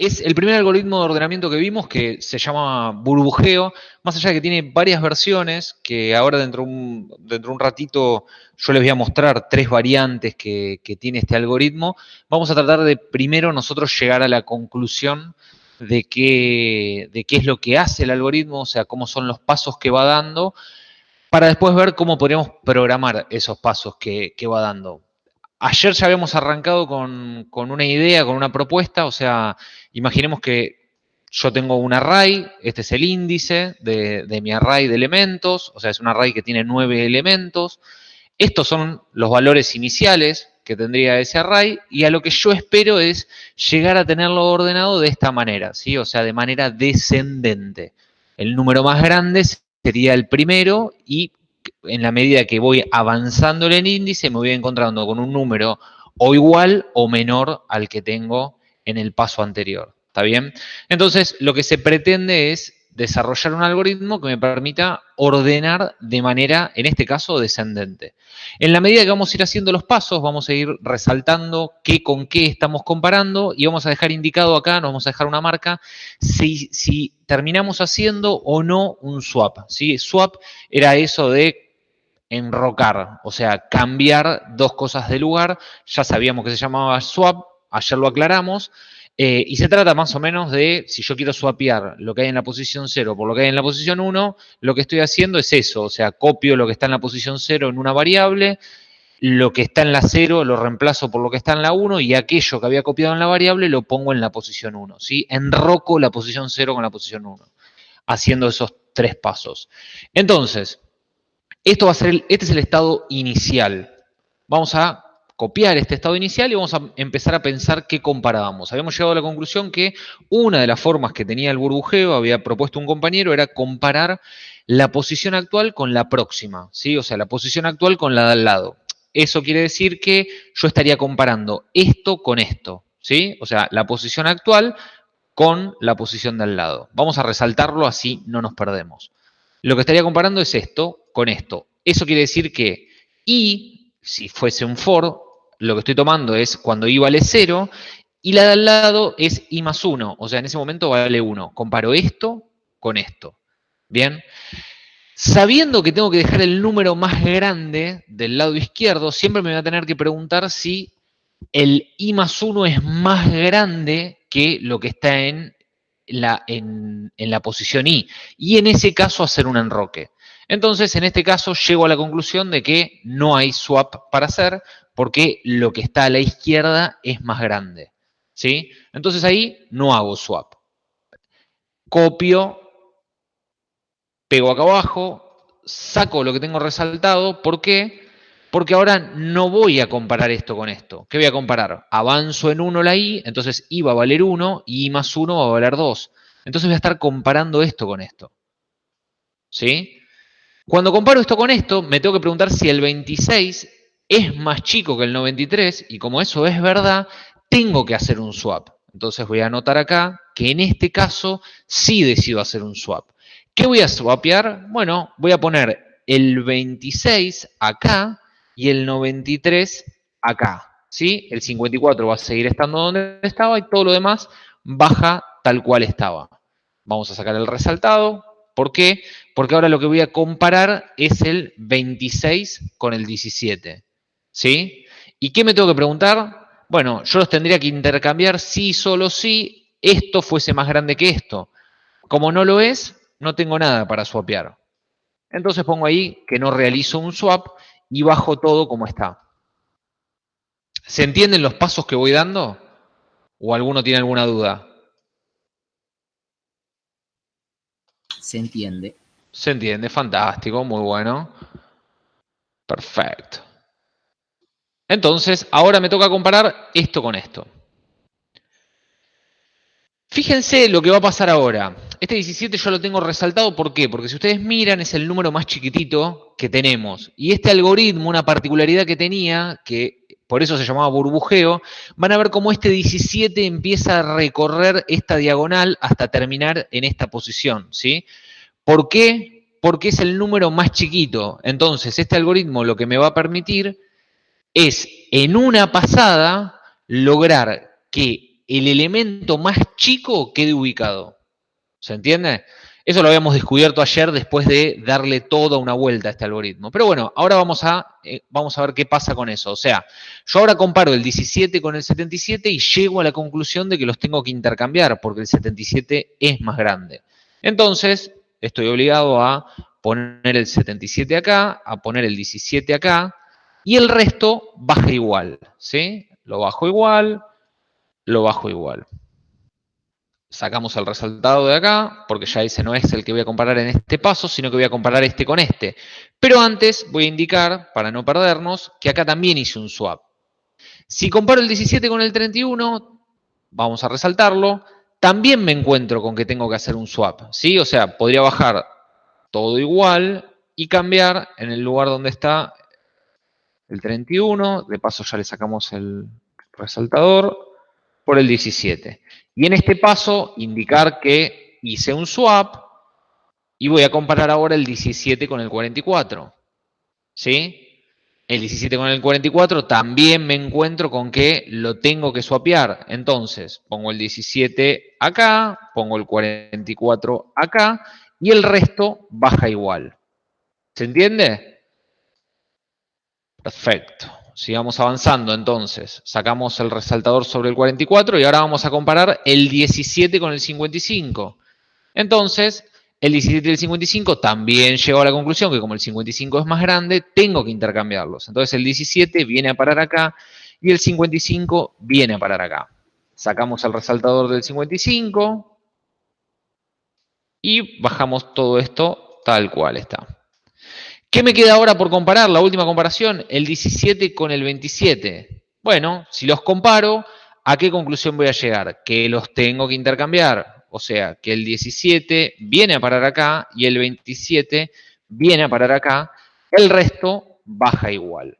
es el primer algoritmo de ordenamiento que vimos que se llama burbujeo, más allá de que tiene varias versiones, que ahora dentro de un, dentro un ratito yo les voy a mostrar tres variantes que, tiene este algoritmo, vamos a tratar de primero nosotros llegar a la conclusión de qué, de qué es lo que hace el algoritmo, o sea, cómo son los pasos que va dando, para después ver cómo podríamos programar esos pasos que, que va dando. Ayer ya habíamos arrancado con, una idea, con una propuesta, o sea, imaginemos que yo tengo un array, este es el índice de, mi array de elementos, o sea, es un array que tiene nueve elementos. Estos son los valores iniciales que tendría ese array y a lo que yo espero es llegar a tenerlo ordenado de esta manera, ¿sí? O sea, de manera descendente. El número más grande sería el primero y en la medida que voy avanzando en el índice, me voy encontrando con un número o igual o menor al que tengo en el paso anterior. ¿Está bien? Entonces, lo que se pretende es desarrollar un algoritmo que me permita ordenar de manera, en este caso, descendente. En la medida que vamos a ir haciendo los pasos, vamos a ir resaltando qué con qué estamos comparando y vamos a dejar indicado acá, nos vamos a dejar una marca, si, terminamos haciendo o no un swap. ¿sí? Swap era eso de enrocar, o sea, cambiar dos cosas de lugar. Ya sabíamos que se llamaba swap, ayer lo aclaramos. Eh, y se trata más o menos de, si yo quiero swapear lo que hay en la posición 0 por lo que hay en la posición 1, lo que estoy haciendo es eso, o sea, copio lo que está en la posición 0 en una variable, lo que está en la 0 lo reemplazo por lo que está en la 1 y aquello que había copiado en la variable lo pongo en la posición 1, ¿sí? Enroco la posición 0 con la posición 1, haciendo esos tres pasos. Entonces, esto va a ser este es el estado inicial. Vamos a copiar este estado inicial y vamos a empezar a pensar qué comparábamos. Habíamos llegado a la conclusión que una de las formas que tenía el burbujeo, había propuesto un compañero, era comparar la posición actual con la próxima, ¿sí? O sea, la posición actual con la de al lado. Eso quiere decir que yo estaría comparando esto con esto, ¿sí? O sea, la posición actual con la posición de al lado. Vamos a resaltarlo así no nos perdemos. Lo que estaría comparando es esto con esto. Eso quiere decir que y, si fuese un for, lo que estoy tomando es cuando i vale 0 y la de al lado es i más 1, o sea, en ese momento vale 1. Comparo esto con esto. ¿Bien? Sabiendo que tengo que dejar el número más grande del lado izquierdo, siempre me voy a tener que preguntar si el i más 1 es más grande que lo que está en la, en, en la posición i. Y en ese caso hacer un enroque. Entonces, en este caso, llego a la conclusión de que no hay swap para hacer porque lo que está a la izquierda es más grande. ¿sí? Entonces ahí no hago swap. Copio, pego acá abajo, saco lo que tengo resaltado. ¿Por qué? Porque ahora no voy a comparar esto con esto. ¿Qué voy a comparar? Avanzo en 1 la i, entonces i va a valer 1 y i más 1 va a valer 2. Entonces voy a estar comparando esto con esto. ¿Sí? Cuando comparo esto con esto, me tengo que preguntar si el 26 es más chico que el 93 y como eso es verdad, tengo que hacer un swap. Entonces voy a anotar acá que en este caso sí decido hacer un swap. ¿Qué voy a swapear? Bueno, voy a poner el 26 acá y el 93 acá. ¿sí? El 54 va a seguir estando donde estaba y todo lo demás baja tal cual estaba. Vamos a sacar el resaltado, ¿Por qué? Porque ahora lo que voy a comparar es el 26 con el 17. ¿Sí? ¿Y qué me tengo que preguntar? Bueno, yo los tendría que intercambiar si solo si esto fuese más grande que esto. Como no lo es, no tengo nada para swapear. Entonces pongo ahí que no realizo un swap y bajo todo como está. ¿Se entienden los pasos que voy dando? ¿O alguno tiene alguna duda? Se entiende. Se entiende, fantástico, muy bueno. Perfecto. Entonces, ahora me toca comparar esto con esto. Fíjense lo que va a pasar ahora. Este 17 yo lo tengo resaltado, ¿por qué? Porque si ustedes miran es el número más chiquitito que tenemos. Y este algoritmo, una particularidad que tenía, que por eso se llamaba burbujeo, van a ver cómo este 17 empieza a recorrer esta diagonal hasta terminar en esta posición, ¿sí? ¿Por qué? Porque es el número más chiquito. Entonces, este algoritmo lo que me va a permitir es, en una pasada, lograr que el elemento más chico quede ubicado. ¿Se entiende? Eso lo habíamos descubierto ayer después de darle toda una vuelta a este algoritmo. Pero bueno, ahora vamos a, eh, vamos a ver qué pasa con eso. O sea, yo ahora comparo el 17 con el 77 y llego a la conclusión de que los tengo que intercambiar porque el 77 es más grande. Entonces, estoy obligado a poner el 77 acá, a poner el 17 acá, y el resto baja igual, ¿sí? Lo bajo igual, lo bajo igual. Sacamos el resultado de acá, porque ya ese no es el que voy a comparar en este paso, sino que voy a comparar este con este. Pero antes voy a indicar, para no perdernos, que acá también hice un swap. Si comparo el 17 con el 31, vamos a resaltarlo, también me encuentro con que tengo que hacer un swap, ¿sí? O sea, podría bajar todo igual y cambiar en el lugar donde está el 31, de paso ya le sacamos el resaltador, por el 17. Y en este paso indicar que hice un swap y voy a comparar ahora el 17 con el 44. ¿Sí? El 17 con el 44 también me encuentro con que lo tengo que swapear. Entonces, pongo el 17 acá, pongo el 44 acá y el resto baja igual. ¿Se entiende? Perfecto. Sigamos avanzando entonces. Sacamos el resaltador sobre el 44 y ahora vamos a comparar el 17 con el 55. Entonces, el 17 y el 55 también llegó a la conclusión que como el 55 es más grande, tengo que intercambiarlos. Entonces el 17 viene a parar acá y el 55 viene a parar acá. Sacamos el resaltador del 55 y bajamos todo esto tal cual está. ¿Qué me queda ahora por comparar? La última comparación, el 17 con el 27. Bueno, si los comparo, ¿a qué conclusión voy a llegar? Que los tengo que intercambiar. O sea, que el 17 viene a parar acá y el 27 viene a parar acá. El resto baja igual.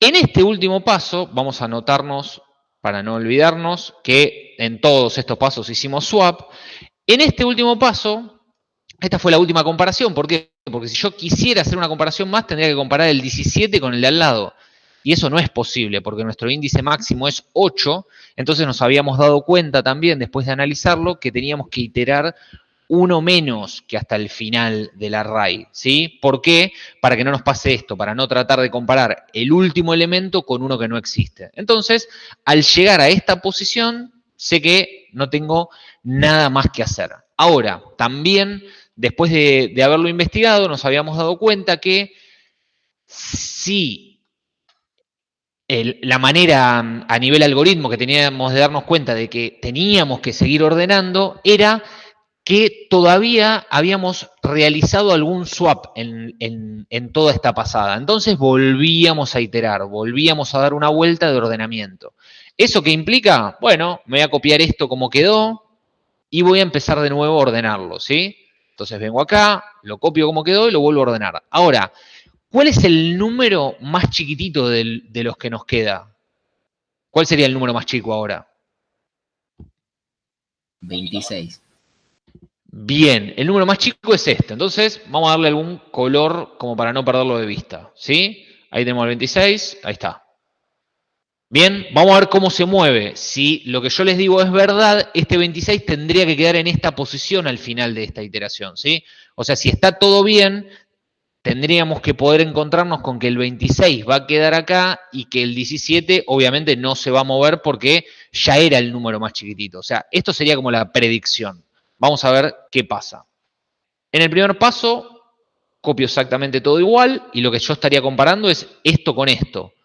En este último paso, vamos a anotarnos, para no olvidarnos, que en todos estos pasos hicimos swap. En este último paso, esta fue la última comparación. ¿Por qué? Porque si yo quisiera hacer una comparación más, tendría que comparar el 17 con el de al lado. Y eso no es posible, porque nuestro índice máximo es 8. Entonces nos habíamos dado cuenta también, después de analizarlo, que teníamos que iterar uno menos que hasta el final del array. ¿sí? ¿Por qué? Para que no nos pase esto, para no tratar de comparar el último elemento con uno que no existe. Entonces, al llegar a esta posición, sé que no tengo nada más que hacer. Ahora, también después de, haberlo investigado, nos habíamos dado cuenta que si la manera a nivel algoritmo que teníamos de darnos cuenta de que teníamos que seguir ordenando era que todavía habíamos realizado algún swap en, en, toda esta pasada. Entonces volvíamos a iterar, volvíamos a dar una vuelta de ordenamiento. ¿Eso qué implica? Bueno, me voy a copiar esto como quedó y voy a empezar de nuevo a ordenarlo, ¿sí? Entonces vengo acá, lo copio como quedó y lo vuelvo a ordenar. Ahora, ¿cuál es el número más chiquitito de, los que nos queda? ¿Cuál sería el número más chico ahora? 26. Bien, el número más chico es este. Entonces, vamos a darle algún color como para no perderlo de vista. ¿Sí? Ahí tenemos el 26, ahí está. Bien, vamos a ver cómo se mueve. Si lo que yo les digo es verdad, este 26 tendría que quedar en esta posición al final de esta iteración, ¿sí? O sea, si está todo bien, tendríamos que poder encontrarnos con que el 26 va a quedar acá y que el 17 obviamente no se va a mover porque ya era el número más chiquitito. O sea, esto sería como la predicción. Vamos a ver qué pasa. En el primer paso, copio exactamente todo igual y lo que yo estaría comparando es esto con esto.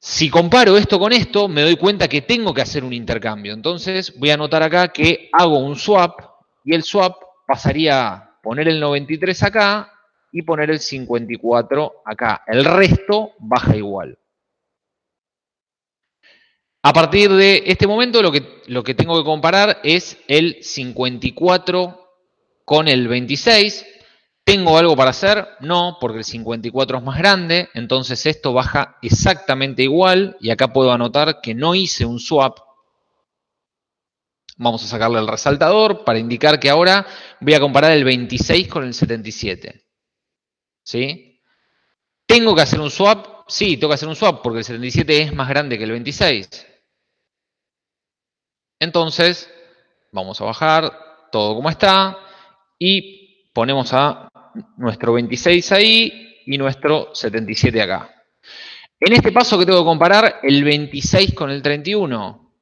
Si comparo esto con esto, me doy cuenta que tengo que hacer un intercambio. Entonces voy a anotar acá que hago un swap y el swap pasaría a poner el 93 acá y poner el 54 acá. El resto baja igual. A partir de este momento lo que, lo que tengo que comparar es el 54 con el 26. ¿Tengo algo para hacer? No, porque el 54 es más grande, entonces esto baja exactamente igual y acá puedo anotar que no hice un swap. Vamos a sacarle el resaltador para indicar que ahora voy a comparar el 26 con el 77. ¿Sí? ¿Tengo que hacer un swap? Sí, tengo que hacer un swap porque el 77 es más grande que el 26. Entonces, vamos a bajar todo como está y ponemos a nuestro 26 ahí y nuestro 77 acá. En este paso que tengo que comparar el 26 con el 31.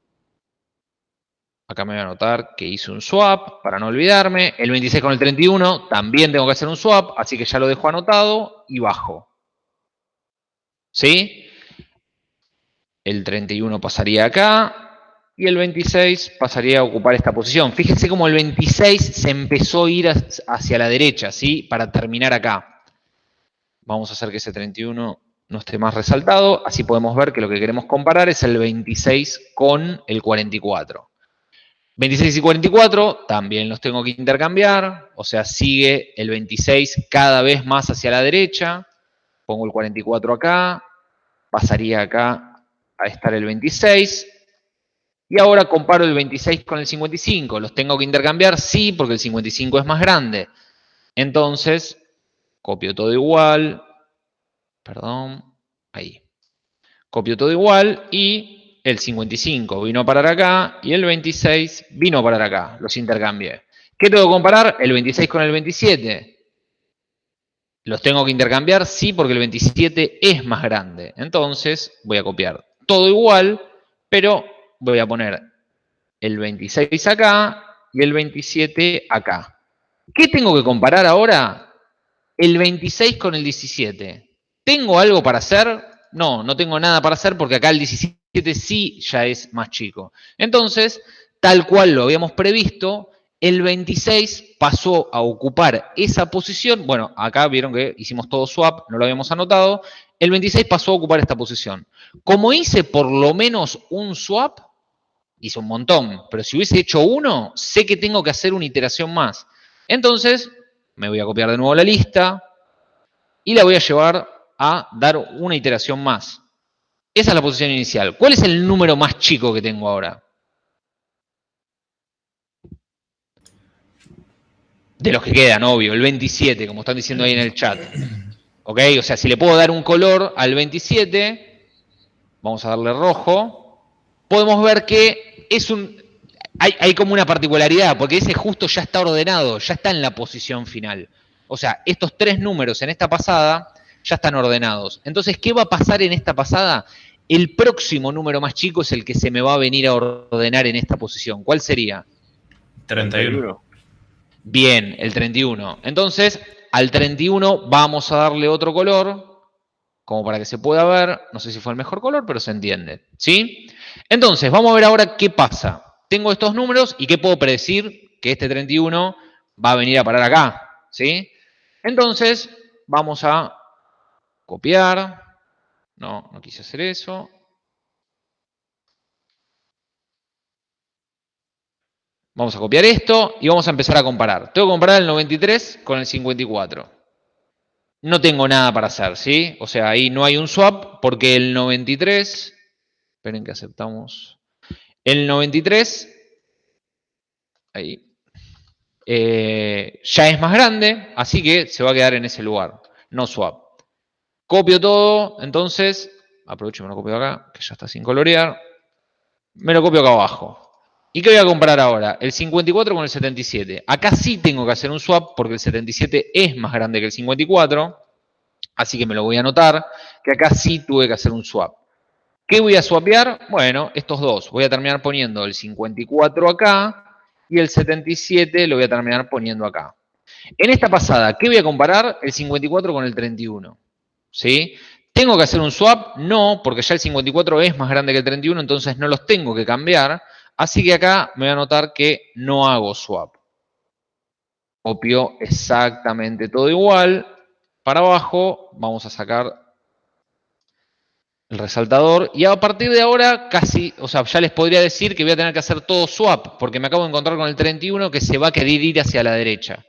Acá me voy a anotar que hice un swap para no olvidarme. El 26 con el 31 también tengo que hacer un swap, así que ya lo dejo anotado y bajo. ¿Sí? El 31 pasaría acá y el 26 pasaría a ocupar esta posición. Fíjense cómo el 26 se empezó a ir hacia la derecha, ¿sí? Para terminar acá. Vamos a hacer que ese 31 no esté más resaltado. Así podemos ver que lo que queremos comparar es el 26 con el 44. 26 y 44 también los tengo que intercambiar, o sea, sigue el 26 cada vez más hacia la derecha. Pongo el 44 acá, pasaría acá a estar el 26. Y ahora comparo el 26 con el 55. ¿Los tengo que intercambiar? Sí, porque el 55 es más grande. Entonces, copio todo igual. Perdón, ahí. Copio todo igual y el 55 vino a parar acá y el 26 vino a parar acá. Los intercambié. ¿Qué tengo que comparar? El 26 con el 27. ¿Los tengo que intercambiar? Sí, porque el 27 es más grande. Entonces voy a copiar todo igual, pero voy a poner el 26 acá y el 27 acá. ¿Qué tengo que comparar ahora? El 26 con el 17. ¿Tengo algo para hacer? No, no tengo nada para hacer porque acá el 17 sí ya es más chico. Entonces, tal cual lo habíamos previsto, el 26 pasó a ocupar esa posición. Bueno, acá vieron que hicimos todo swap, no lo habíamos anotado. El 26 pasó a ocupar esta posición. Como hice por lo menos un swap, hice un montón, pero si hubiese hecho uno, sé que tengo que hacer una iteración más. Entonces, me voy a copiar de nuevo la lista y la voy a llevar a dar una iteración más. Esa es la posición inicial. ¿Cuál es el número más chico que tengo ahora? De los que quedan, obvio, el 27, como están diciendo ahí en el chat. ¿Ok? O sea, si le puedo dar un color al 27, vamos a darle rojo, podemos ver que es un... Hay, hay como una particularidad, porque ese justo ya está ordenado, ya está en la posición final. O sea, estos tres números en esta pasada ya están ordenados. Entonces, ¿qué va a pasar en esta pasada? El próximo número más chico es el que se me va a venir a ordenar en esta posición. ¿Cuál sería? 31. Bien, el 31. Entonces, al 31 vamos a darle otro color, como para que se pueda ver. No sé si fue el mejor color, pero se entiende. ¿Sí? Entonces, vamos a ver ahora qué pasa. Tengo estos números y qué puedo predecir que este 31 va a venir a parar acá. ¿Sí? Entonces, vamos a copiar. No, no quise hacer eso. Vamos a copiar esto y vamos a empezar a comparar. Tengo que comparar el 93 con el 54. No tengo nada para hacer, ¿sí? O sea, ahí no hay un swap porque el 93... Esperen que aceptamos. El 93... Ahí. Eh, ya es más grande, así que se va a quedar en ese lugar. No swap. Copio todo, entonces, aprovecho y me lo copio acá, que ya está sin colorear. Me lo copio acá abajo. ¿Y qué voy a comparar ahora? El 54 con el 77. Acá sí tengo que hacer un swap porque el 77 es más grande que el 54. Así que me lo voy a anotar, que acá sí tuve que hacer un swap. ¿Qué voy a swapear? Bueno, estos dos. Voy a terminar poniendo el 54 acá y el 77 lo voy a terminar poniendo acá. En esta pasada, ¿qué voy a comparar? El 54 con el 31. ¿sí? ¿Tengo que hacer un swap? No, porque ya el 54 es más grande que el 31, entonces no los tengo que cambiar. Así que acá me voy a anotar que no hago swap. Copio exactamente todo igual. Para abajo vamos a sacar el resaltador. Y a partir de ahora casi, o sea, ya les podría decir que voy a tener que hacer todo swap, porque me acabo de encontrar con el 31 que se va a querer ir hacia la derecha.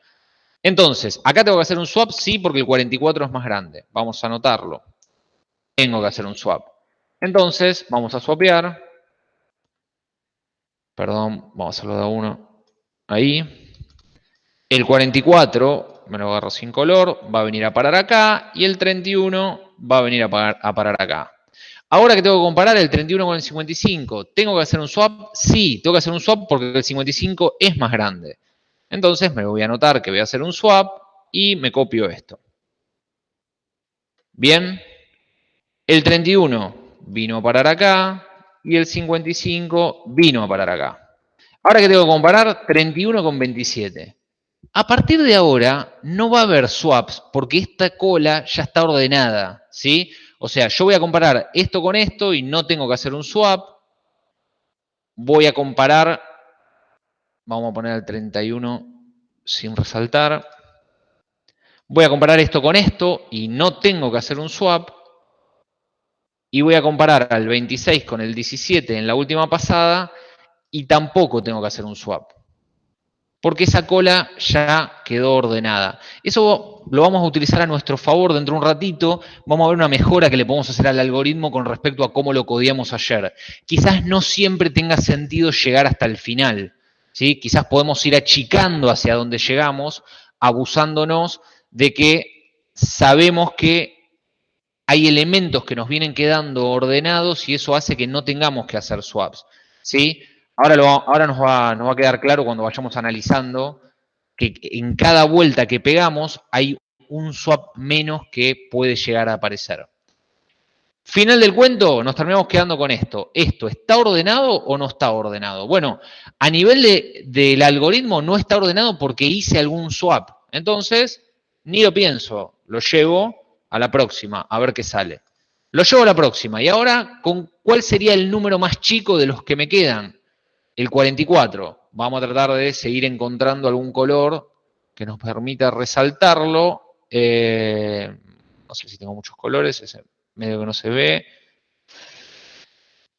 Entonces, acá tengo que hacer un swap, sí, porque el 44 es más grande. Vamos a anotarlo. Tengo que hacer un swap. Entonces, vamos a swapear. Perdón, vamos a hacerlo de uno. Ahí. El 44, me lo agarro sin color, va a venir a parar acá. Y el 31 va a venir a, a parar acá. Ahora que tengo que comparar el 31 con el 55, ¿tengo que hacer un swap? Sí, tengo que hacer un swap porque el 55 es más grande. Entonces me voy a anotar que voy a hacer un swap y me copio esto. Bien, el 31 vino a parar acá y el 55 vino a parar acá. Ahora que tengo que comparar 31 con 27. A partir de ahora no va a haber swaps porque esta cola ya está ordenada, ¿sí? O sea, yo voy a comparar esto con esto y no tengo que hacer un swap. Voy a comparar, vamos a poner el 31 sin resaltar. Voy a comparar esto con esto y no tengo que hacer un swap. Y voy a comparar al 26 con el 17 en la última pasada y tampoco tengo que hacer un swap porque esa cola ya quedó ordenada. Eso lo vamos a utilizar a nuestro favor dentro de un ratito. Vamos a ver una mejora que le podemos hacer al algoritmo con respecto a cómo lo codiamos ayer. Quizás no siempre tenga sentido llegar hasta el final. ¿sí? Quizás podemos ir achicando hacia donde llegamos, abusándonos de que sabemos que hay elementos que nos vienen quedando ordenados y eso hace que no tengamos que hacer swaps. ¿sí? Ahora, ahora nos, va, nos va a quedar claro cuando vayamos analizando que en cada vuelta que pegamos hay un swap menos que puede llegar a aparecer. Final del cuento, nos terminamos quedando con esto. ¿Esto está ordenado o no está ordenado? Bueno, a nivel del algoritmo no está ordenado porque hice algún swap. Entonces, ni lo pienso, lo llevo a la próxima, a ver qué sale. Lo llevo a la próxima. Y ahora, ¿con cuál sería el número más chico de los que me quedan? El 44, vamos a tratar de seguir encontrando algún color que nos permita resaltarlo. Eh, no sé si tengo muchos colores, ese medio que no se ve.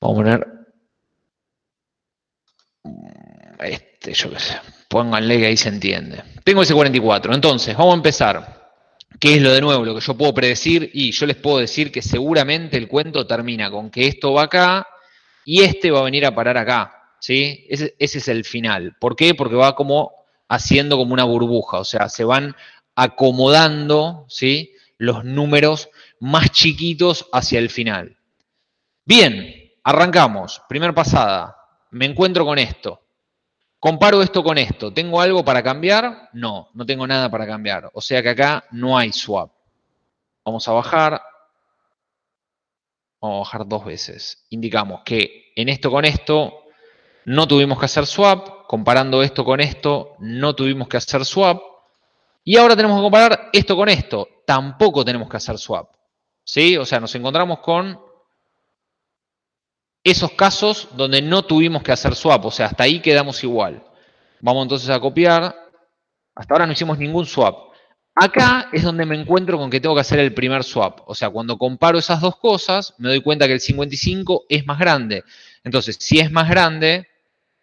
Vamos a poner este, yo qué sé. Pónganle que ahí se entiende. Tengo ese 44. Entonces, vamos a empezar. ¿Qué es lo de nuevo? Lo que yo puedo predecir. Y yo les puedo decir que seguramente el cuento termina con que esto va acá y este va a venir a parar acá. ¿Sí? Ese, es el final. ¿Por qué? Porque va como haciendo como una burbuja, o sea, se van acomodando, ¿sí? Los números más chiquitos hacia el final. Bien, arrancamos. Primer pasada. Me encuentro con esto. Comparo esto con esto. ¿Tengo algo para cambiar? No, no tengo nada para cambiar. O sea que acá no hay swap. Vamos a bajar. Vamos a bajar dos veces. Indicamos que en esto con esto no tuvimos que hacer swap, comparando esto con esto, no tuvimos que hacer swap, y ahora tenemos que comparar esto con esto, tampoco tenemos que hacer swap. ¿Sí? O sea, nos encontramos con esos casos donde no tuvimos que hacer swap, o sea, hasta ahí quedamos igual. Vamos entonces a copiar, hasta ahora no hicimos ningún swap. Acá es donde me encuentro con que tengo que hacer el primer swap. O sea, cuando comparo esas dos cosas, me doy cuenta que el 55 es más grande. Entonces, si es más grande,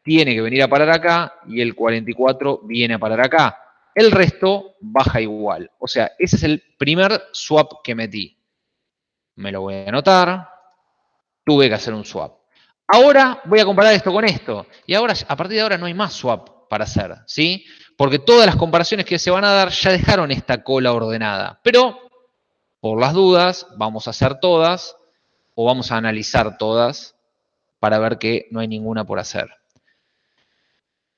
tiene que venir a parar acá y el 44 viene a parar acá. El resto baja igual. O sea, ese es el primer swap que metí. Me lo voy a anotar. Tuve que hacer un swap. Ahora voy a comparar esto con esto. Y ahora, a partir de ahora, no hay más swap para hacer. ¿sí? Porque todas las comparaciones que se van a dar ya dejaron esta cola ordenada. Pero, por las dudas, vamos a hacer todas o vamos a analizar todas para ver que no hay ninguna por hacer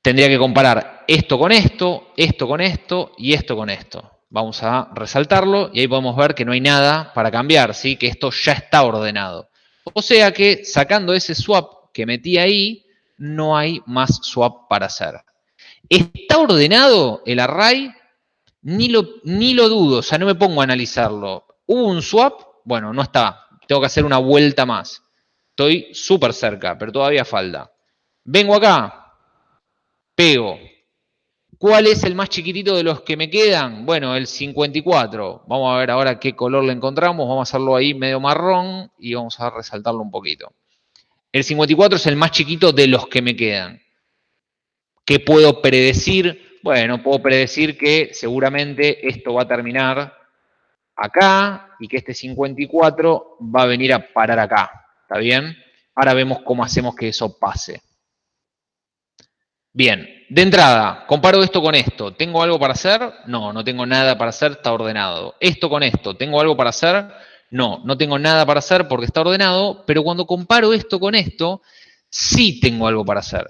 tendría que comparar esto con esto, esto con esto y esto con esto. Vamos a resaltarlo y ahí podemos ver que no hay nada para cambiar, ¿sí? que esto ya está ordenado. O sea que sacando ese swap que metí ahí, no hay más swap para hacer. ¿Está ordenado el array? Ni lo, ni lo dudo, o sea, no me pongo a analizarlo. ¿Hubo un swap? Bueno, no está. Tengo que hacer una vuelta más. Estoy súper cerca, pero todavía falta. Vengo acá, pego. ¿Cuál es el más chiquitito de los que me quedan? Bueno, el 54. Vamos a ver ahora qué color le encontramos. Vamos a hacerlo ahí medio marrón y vamos a resaltarlo un poquito. El 54 es el más chiquito de los que me quedan. ¿Qué puedo predecir? Bueno, puedo predecir que seguramente esto va a terminar acá y que este 54 va a venir a parar acá. ¿Está bien? Ahora vemos cómo hacemos que eso pase. Bien, de entrada, comparo esto con esto. ¿Tengo algo para hacer? No, no tengo nada para hacer, está ordenado. Esto con esto, ¿tengo algo para hacer? No, no tengo nada para hacer porque está ordenado, pero cuando comparo esto con esto, sí tengo algo para hacer.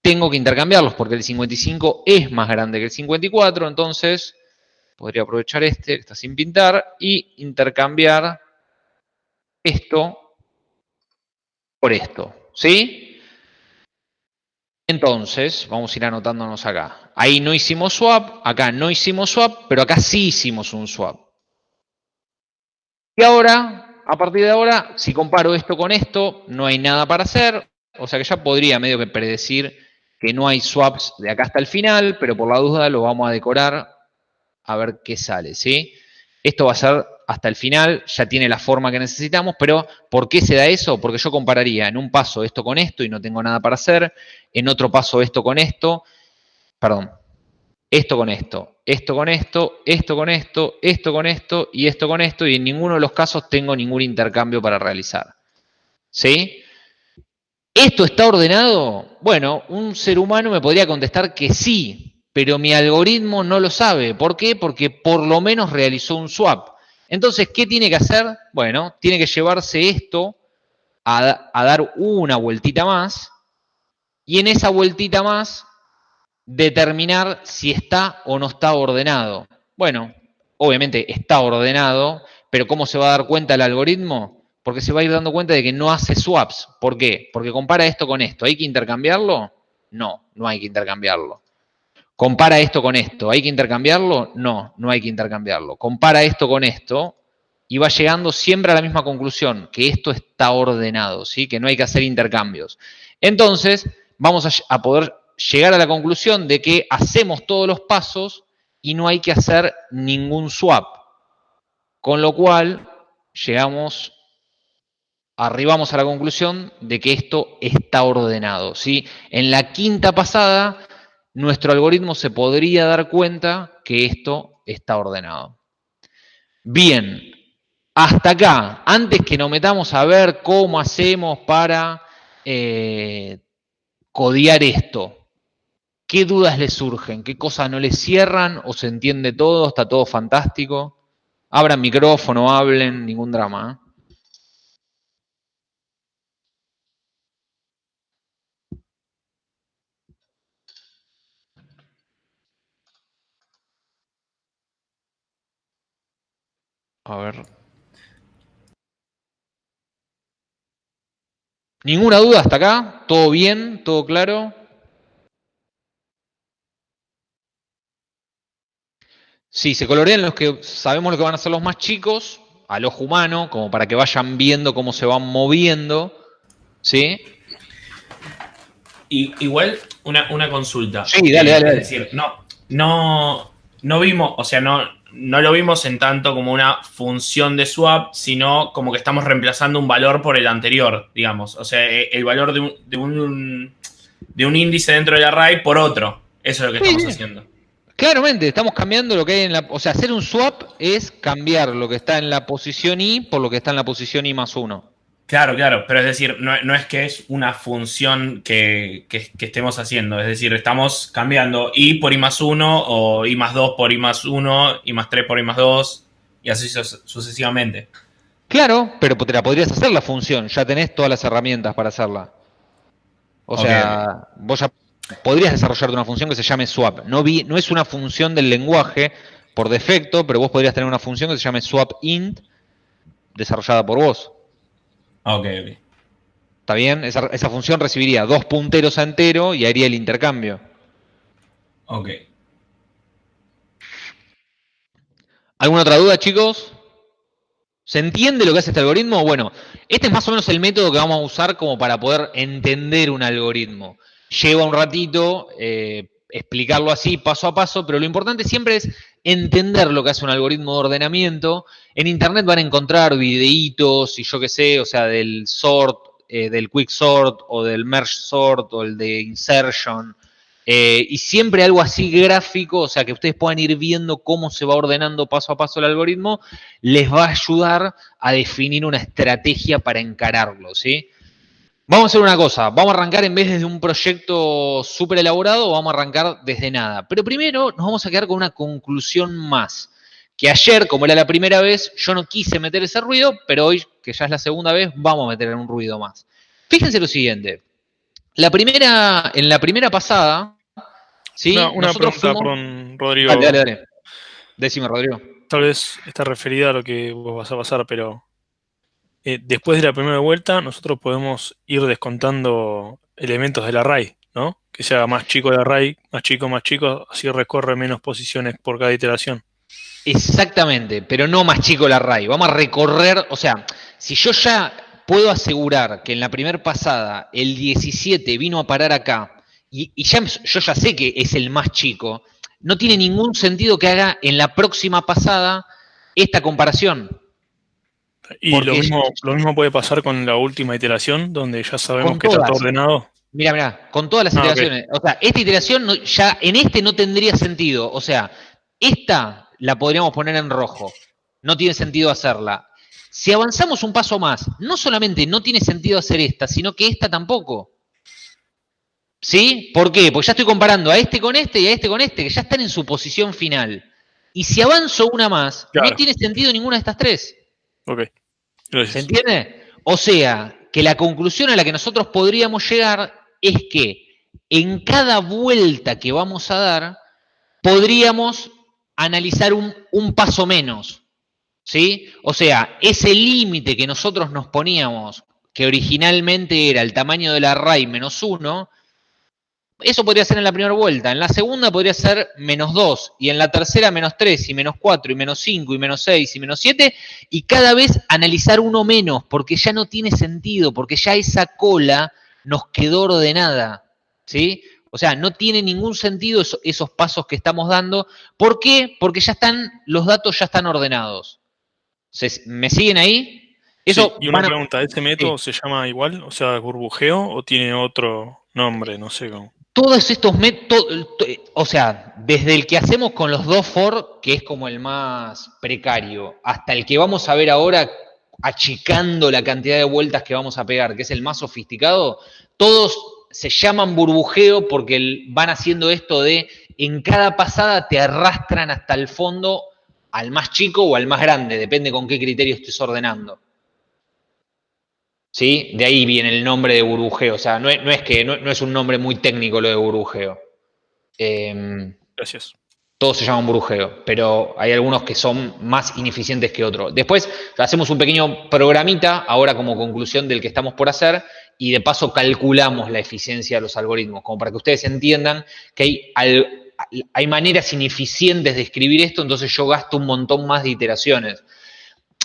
Tengo que intercambiarlos porque el 55 es más grande que el 54, entonces podría aprovechar este que está sin pintar y intercambiar esto por esto, ¿sí? Entonces, vamos a ir anotándonos acá. Ahí no hicimos swap, acá no hicimos swap, pero acá sí hicimos un swap. Y ahora, a partir de ahora, si comparo esto con esto, no hay nada para hacer. O sea que ya podría medio que predecir que no hay swaps de acá hasta el final, pero por la duda lo vamos a decorar a ver qué sale, ¿sí? Esto va a ser hasta el final, ya tiene la forma que necesitamos, pero ¿por qué se da eso? Porque yo compararía en un paso esto con esto y no tengo nada para hacer, en otro paso esto con esto, perdón, esto con esto, esto con esto, esto con esto, esto con esto y esto con esto, y en ninguno de los casos tengo ningún intercambio para realizar. ¿Sí? ¿Esto está ordenado? Bueno, un ser humano me podría contestar que sí, pero mi algoritmo no lo sabe. ¿Por qué? Porque por lo menos realizó un swap. Entonces, ¿qué tiene que hacer? Bueno, tiene que llevarse esto a, dar una vueltita más y en esa vueltita más determinar si está o no está ordenado. Bueno, obviamente está ordenado, pero ¿cómo se va a dar cuenta el algoritmo? Porque se va a ir dando cuenta de que no hace swaps. ¿Por qué? Porque compara esto con esto. ¿Hay que intercambiarlo? No, no hay que intercambiarlo. Compara esto con esto. ¿Hay que intercambiarlo? No, no hay que intercambiarlo. Compara esto con esto y va llegando siempre a la misma conclusión, que esto está ordenado, ¿sí? que no hay que hacer intercambios. Entonces, vamos a, poder llegar a la conclusión de que hacemos todos los pasos y no hay que hacer ningún swap. Con lo cual, llegamos, arribamos a la conclusión de que esto está ordenado. ¿sí? En la quinta pasada nuestro algoritmo se podría dar cuenta que esto está ordenado. Bien, hasta acá, antes que nos metamos a ver cómo hacemos para eh, codiar esto, ¿qué dudas les surgen? ¿Qué cosas no les cierran o se entiende todo? ¿Está todo fantástico? Abran micrófono, hablen, ningún drama. ¿eh? A ver. ¿Ninguna duda hasta acá? ¿Todo bien? ¿Todo claro? Sí, se colorean los que sabemos lo que van a ser los más chicos, al ojo humano, como para que vayan viendo cómo se van moviendo. ¿Sí? Y, igual, una, una consulta. Sí, dale, dale, dale. Es decir, no, no, no vimos, o sea, no, no lo vimos en tanto como una función de swap, sino como que estamos reemplazando un valor por el anterior, digamos. O sea, eh, el valor de un, de un, índice dentro del array por otro. Eso es lo que estamos haciendo. Claramente, estamos cambiando lo que hay en la... O sea, hacer un swap es cambiar lo que está en la posición i por lo que está en la posición i más 1. Claro, claro, pero es decir, no, es que es una función que, estemos haciendo, es decir, estamos cambiando i por i más 1 o i más 2 por i más 1, i más 3 por i más 2 y así sucesivamente. Claro, pero te la podrías hacer la función, ya tenés todas las herramientas para hacerla. O sea, vos ya podrías desarrollar una función que se llame swap. No, vi, no es una función del lenguaje por defecto, pero vos podrías tener una función que se llame swap int desarrollada por vos. Ok, ok. ¿Está bien? Esa, función recibiría dos punteros a entero y haría el intercambio. Ok. ¿Alguna otra duda, chicos? ¿Se entiende lo que hace este algoritmo? Bueno, este es más o menos el método que vamos a usar como para poder entender un algoritmo. Lleva un ratito eh, explicarlo así, paso a paso, pero lo importante siempre es entender lo que hace un algoritmo de ordenamiento. En Internet van a encontrar videitos y yo qué sé, o sea, del sort, eh, del quick sort o del merge sort o el de insertion. Eh, y siempre algo así gráfico, o sea, que ustedes puedan ir viendo cómo se va ordenando paso a paso el algoritmo, les va a ayudar a definir una estrategia para encararlo, ¿sí? Vamos a hacer una cosa, vamos a arrancar en vez de un proyecto súper elaborado, vamos a arrancar desde nada. Pero primero nos vamos a quedar con una conclusión más, que ayer, como era la primera vez, yo no quise meter ese ruido, pero hoy, que ya es la segunda vez, vamos a meter un ruido más. Fíjense lo siguiente. La primera, en la primera pasada, ¿sí? Una, una Nosotros pregunta, fuimos- perdón, Rodrigo. Dale, dale, dale. Decime, Rodrigo. Tal vez está referida a lo que vos vas a pasar, pero eh, después de la primera vuelta, nosotros podemos ir descontando elementos del array, ¿no? Que se haga más chico el array, más chico, más chico, así recorre menos posiciones por cada iteración. Exactamente, pero no más chico el array. Vamos a recorrer, o sea, si yo ya puedo asegurar que en la primera pasada el 17 vino a parar acá y, y ya, yo ya sé que es el más chico, no tiene ningún sentido que haga en la próxima pasada esta comparación. Y Porque lo mismo, lo mismo puede pasar con la última iteración, donde ya sabemos que está todo ordenado. Mira, mira, con todas las Ah, iteraciones. O sea, esta iteración no- ya en este no tendría sentido. O sea, esta la podríamos poner en rojo. No tiene sentido hacerla. Si avanzamos un paso más, no solamente no tiene sentido hacer esta, sino que esta tampoco. ¿Sí? ¿Por qué? Porque ya estoy comparando a este con este y a este con este, que ya están en su posición final. Y si avanzo una más, Claro. no tiene sentido ninguna de estas tres. Ok. ¿Se entiende? O sea, que la conclusión a la que nosotros podríamos llegar es que en cada vuelta que vamos a dar, podríamos analizar un, un paso menos. ¿Sí? O sea, ese límite que nosotros nos poníamos, que originalmente era el tamaño del array menos uno, eso podría ser en la primera vuelta. En la segunda podría ser menos 2. Y en la tercera menos 3, y menos 4, y menos 5, y menos 6, y menos 7. Y cada vez analizar uno menos, porque ya no tiene sentido, porque ya esa cola nos quedó ordenada. ¿Sí? O sea, no tiene ningún sentido eso- esos pasos que estamos dando. ¿Por qué? Porque ya están, los datos ya están ordenados. ¿Se- ¿Me siguen ahí? Eso Sí, y una pregunta, ¿este método se llama igual? O sea, burbujeo o tiene otro nombre? No sé cómo. Todos estos métodos, o sea, desde el que hacemos con los dos for, que es como el más precario, hasta el que vamos a ver ahora achicando la cantidad de vueltas que vamos a pegar, que es el más sofisticado, todos se llaman burbujeo porque van haciendo esto de en cada pasada te arrastran hasta el fondo al más chico o al más grande, depende con qué criterio estés ordenando. ¿Sí? De ahí viene el nombre de burbujeo. O sea, no es, no es que no, no es un nombre muy técnico lo de burbujeo. Eh, Gracias. todos se llaman burbujeo, pero hay algunos que son más ineficientes que otros. Después hacemos un pequeño programita, ahora como conclusión del que estamos por hacer, y de paso calculamos la eficiencia de los algoritmos, como para que ustedes entiendan que hay, al- hay maneras ineficientes de escribir esto, entonces yo gasto un montón más de iteraciones.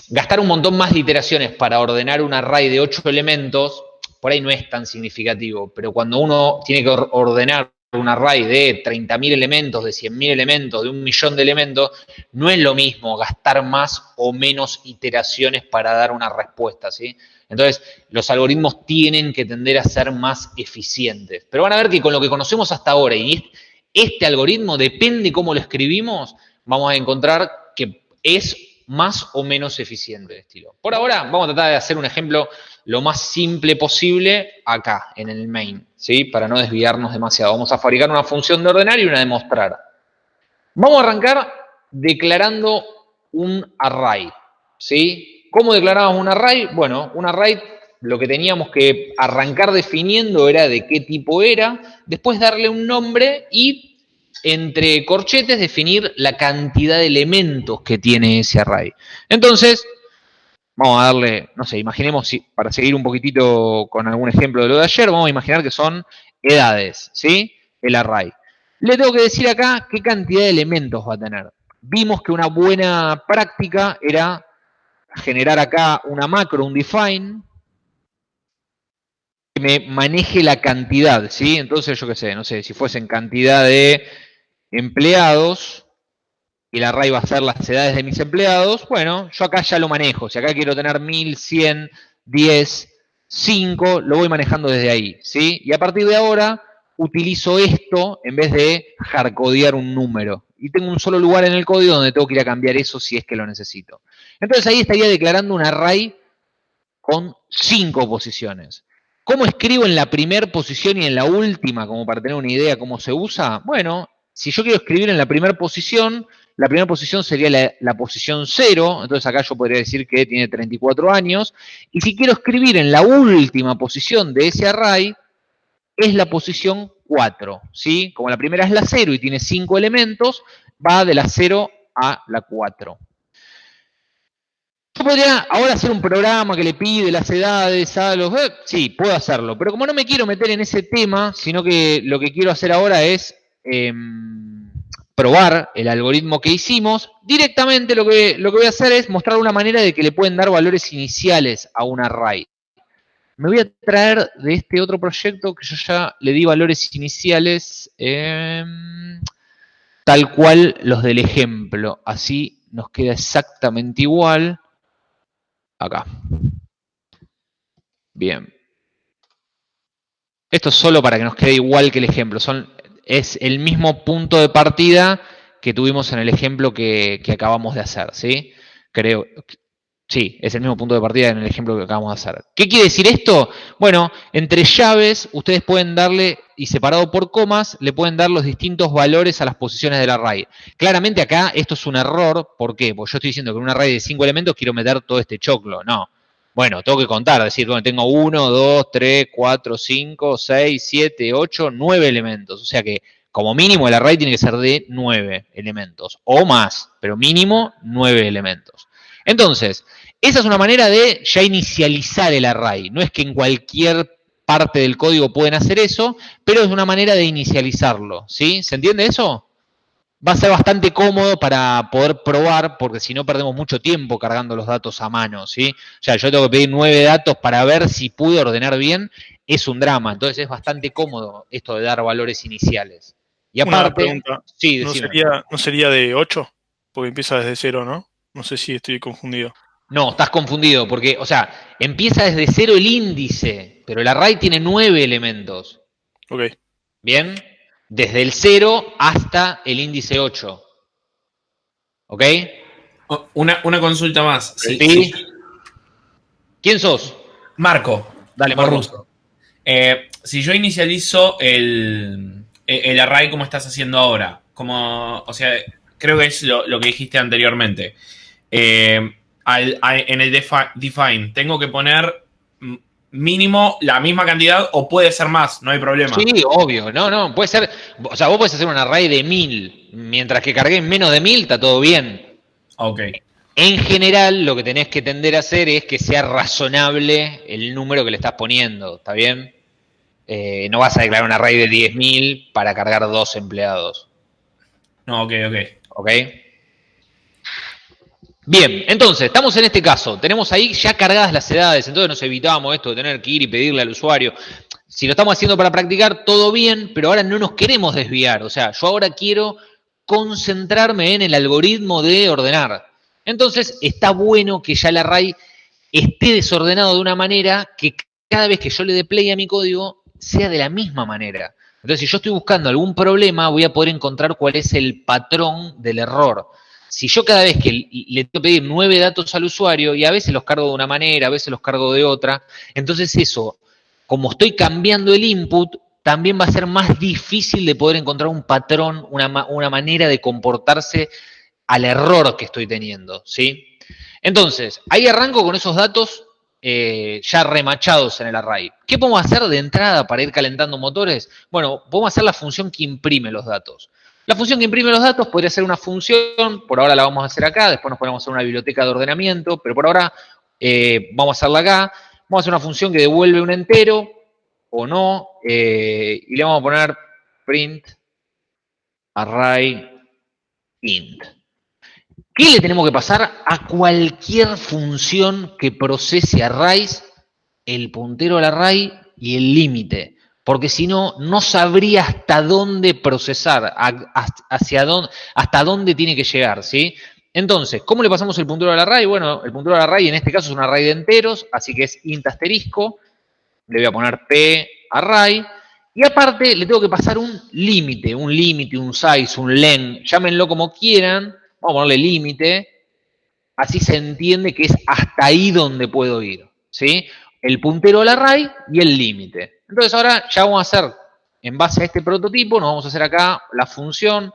Gastar un montón más de iteraciones para ordenar un array de 8 elementos, por ahí no es tan significativo, pero cuando uno tiene que or- ordenar un array de 30.000 elementos, de 100.000 elementos, de un millón de elementos, no es lo mismo gastar más o menos iteraciones para dar una respuesta, ¿sí? Entonces, los algoritmos tienen que tender a ser más eficientes. Pero van a ver que con lo que conocemos hasta ahora y est- este algoritmo, depende cómo lo escribimos, vamos a encontrar que es más o menos eficiente de estilo. Por ahora, vamos a tratar de hacer un ejemplo lo más simple posible acá, en el main, ¿sí? Para no desviarnos demasiado. Vamos a fabricar una función de ordenar y una de mostrar. Vamos a arrancar declarando un array, ¿sí? ¿Cómo declaramos un array? Bueno, un array lo que teníamos que arrancar definiendo era de qué tipo era, después darle un nombre y entre corchetes definir la cantidad de elementos que tiene ese array. Entonces, vamos a darle, no sé, imaginemos, si- para seguir un poquitito con algún ejemplo de lo de ayer, vamos a imaginar que son edades, ¿sí? El array. Le tengo que decir acá qué cantidad de elementos va a tener. Vimos que una buena práctica era generar acá una macro, un define, que me maneje la cantidad, ¿sí? Entonces, yo qué sé, no sé, si fuesen cantidad de empleados, y el array va a ser las edades de mis empleados, bueno, yo acá ya lo manejo. Si acá quiero tener 1100, 10, 5, lo voy manejando desde ahí, ¿sí? Y a partir de ahora utilizo esto en vez de hardcodear un número. Y tengo un solo lugar en el código donde tengo que ir a cambiar eso si es que lo necesito. Entonces ahí estaría declarando un array con cinco posiciones. ¿Cómo escribo en la primera posición y en la última, como para tener una idea cómo se usa? Bueno, si yo quiero escribir en la primera posición la primera posición sería la, posición 0, entonces acá yo podría decir que tiene 34 años, y si quiero escribir en la última posición de ese array, es la posición 4, ¿sí? Como la primera es la 0 y tiene 5 elementos, va de la 0 a la 4. Yo podría ahora hacer un programa que le pide las edades a los... eh, sí, puedo hacerlo, pero como no me quiero meter en ese tema, sino que lo que quiero hacer ahora es em, probar el algoritmo que hicimos, directamente lo que, lo que voy a hacer es mostrar una manera de que le pueden dar valores iniciales a un array. Me voy a traer de este otro proyecto que yo ya le di valores iniciales em, tal cual los del ejemplo. Así nos queda exactamente igual. Acá. Bien. Esto es solo para que nos quede igual que el ejemplo. Son, es el mismo punto de partida que tuvimos en el ejemplo que, acabamos de hacer, ¿sí? Creo, Sí, es el mismo punto de partida en el ejemplo que acabamos de hacer. ¿Qué quiere decir esto? Bueno, entre llaves ustedes pueden darle, y separado por comas, le pueden dar los distintos valores a las posiciones del array. Claramente acá esto es un error, ¿por qué? Porque yo estoy diciendo que en un array de 5 elementos quiero meter todo este choclo, no. Bueno, tengo que contar, decir, bueno, tengo 1, 2, 3, 4, 5, 6, 7, 8, 9 elementos. O sea que como mínimo el array tiene que ser de 9 elementos, o más, pero mínimo 9 elementos. Entonces, esa es una manera de ya inicializar el array. No es que en cualquier parte del código pueden hacer eso, pero es una manera de inicializarlo. ¿sí? ¿Se entiende eso? Va a ser bastante cómodo para poder probar, porque si no perdemos mucho tiempo cargando los datos a mano. ¿sí? O sea, yo tengo que pedir nueve datos para ver si pude ordenar bien. Es un drama. Entonces es bastante cómodo esto de dar valores iniciales. Y Una aparte, pregunta. sí, ¿No sería, ¿No sería de 8? Porque empieza desde 0, ¿no? No sé si estoy confundido. No, estás confundido, porque, o sea, empieza desde cero el índice, pero el array tiene nueve elementos. Ok. ¿Bien? Desde el 0 hasta el índice 8. ¿Ok? Una, una consulta más. Sí. ¿Quién sos? Marco. Dale, Marco. Eh, si yo inicializo el, el array como estás haciendo ahora, como, o sea, creo que es lo, lo que dijiste anteriormente. Eh, al- en el defi- define, tengo que poner mm, mínimo la misma cantidad o puede ser más, no hay problema. Sí, obvio. No, no, puede ser. O sea, vos podés hacer un array de 1000. Mientras que cargué menos de 1000, está todo bien. Ok. En general, lo que tenés que tender a hacer es que sea razonable el número que le estás poniendo. ¿Está bien? Eh, no vas a declarar un array de 10.000 para cargar dos empleados. No, ok, ok. ¿Ok? Bien, entonces, estamos en este caso. Tenemos ahí ya cargadas las edades, entonces nos evitamos esto de tener que ir y pedirle al usuario. Si lo estamos haciendo para practicar, todo bien, pero ahora no nos queremos desviar. O sea, yo ahora quiero concentrarme en el algoritmo de ordenar. Entonces, está bueno que ya el array esté desordenado de una manera que cada vez que yo le dé play a mi código sea de la misma manera. Entonces, si yo estoy buscando algún problema, voy a poder encontrar cuál es el patrón del error. Si yo cada vez que le tengo que pedir nueve datos al usuario, y a veces los cargo de una manera, a veces los cargo de otra, entonces eso, como estoy cambiando el input, también va a ser más difícil de poder encontrar un patrón, una, ma- una manera de comportarse al error que estoy teniendo, ¿sí? Entonces, ahí arranco con esos datos eh, ya remachados en el array. ¿Qué podemos hacer de entrada para ir calentando motores? Bueno, podemos hacer la función que imprime los datos. La función que imprime los datos podría ser una función, por ahora la vamos a hacer acá, después nos ponemos hacer una biblioteca de ordenamiento, pero por ahora eh, vamos a hacerla acá. Vamos a hacer una función que devuelve un entero o no, eh, y le vamos a poner print array int. ¿Qué le tenemos que pasar a cualquier función que procese arrays, el puntero al array y el límite? Porque si no, no sabría hasta dónde procesar, hacia dónde, hasta dónde tiene que llegar, ¿sí? Entonces, ¿cómo le pasamos el puntero al array? Bueno, el puntero al array en este caso es un array de enteros, así que es int asterisco. Le voy a poner p array. Y aparte le tengo que pasar un límite, un límite, un size, un len, llámenlo como quieran. Vamos a ponerle límite. Así se entiende que es hasta ahí donde puedo ir. ¿sí? El puntero al array y el límite. Entonces ahora ya vamos a hacer, en base a este prototipo, nos vamos a hacer acá la función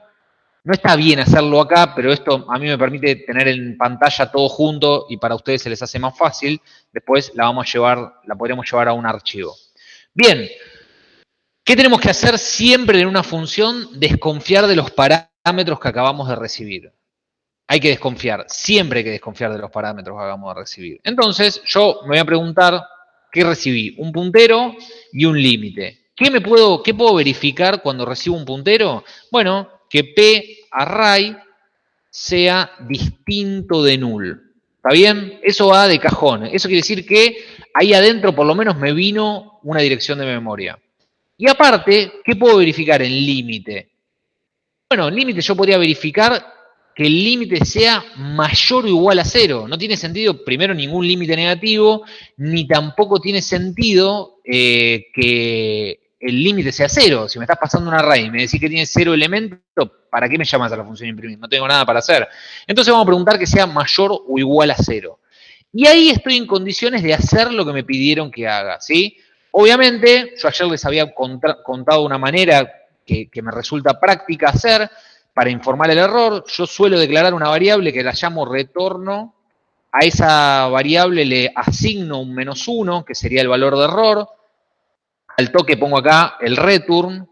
No está bien hacerlo acá, pero esto a mí me permite tener en pantalla todo junto y para ustedes se les hace más fácil. Después la vamos a llevar, la podríamos llevar a un archivo. Bien, ¿qué tenemos que hacer siempre en una función? Desconfiar de los parámetros que acabamos de recibir. Hay que desconfiar, siempre hay que desconfiar de los parámetros que acabamos de recibir. Entonces, yo me voy a preguntar, ¿qué recibí? Un puntero y un límite. ¿Qué, me puedo, ¿Qué puedo verificar cuando recibo un puntero? Bueno, que P array sea distinto de null. ¿Está bien? Eso va de cajón. Eso quiere decir que ahí adentro por lo menos me vino una dirección de memoria. Y aparte, ¿qué puedo verificar en límite? Bueno, en límite yo podría verificar que el límite sea mayor o igual a cero. No tiene sentido, primero, ningún límite negativo, ni tampoco tiene sentido eh, que el límite sea cero. Si me estás pasando un array y me decís que tiene cero elementos, ¿para qué me llamas a la función imprimir? No tengo nada para hacer. Entonces vamos a preguntar que sea mayor o igual a cero. Y ahí estoy en condiciones de hacer lo que me pidieron que haga, ¿sí? Obviamente, yo ayer les había contado una manera que me resulta práctica hacer para informar el error. Yo suelo declarar una variable que la llamo retorno. A esa variable le asigno un menos uno, que sería el valor de error al toque pongo acá el return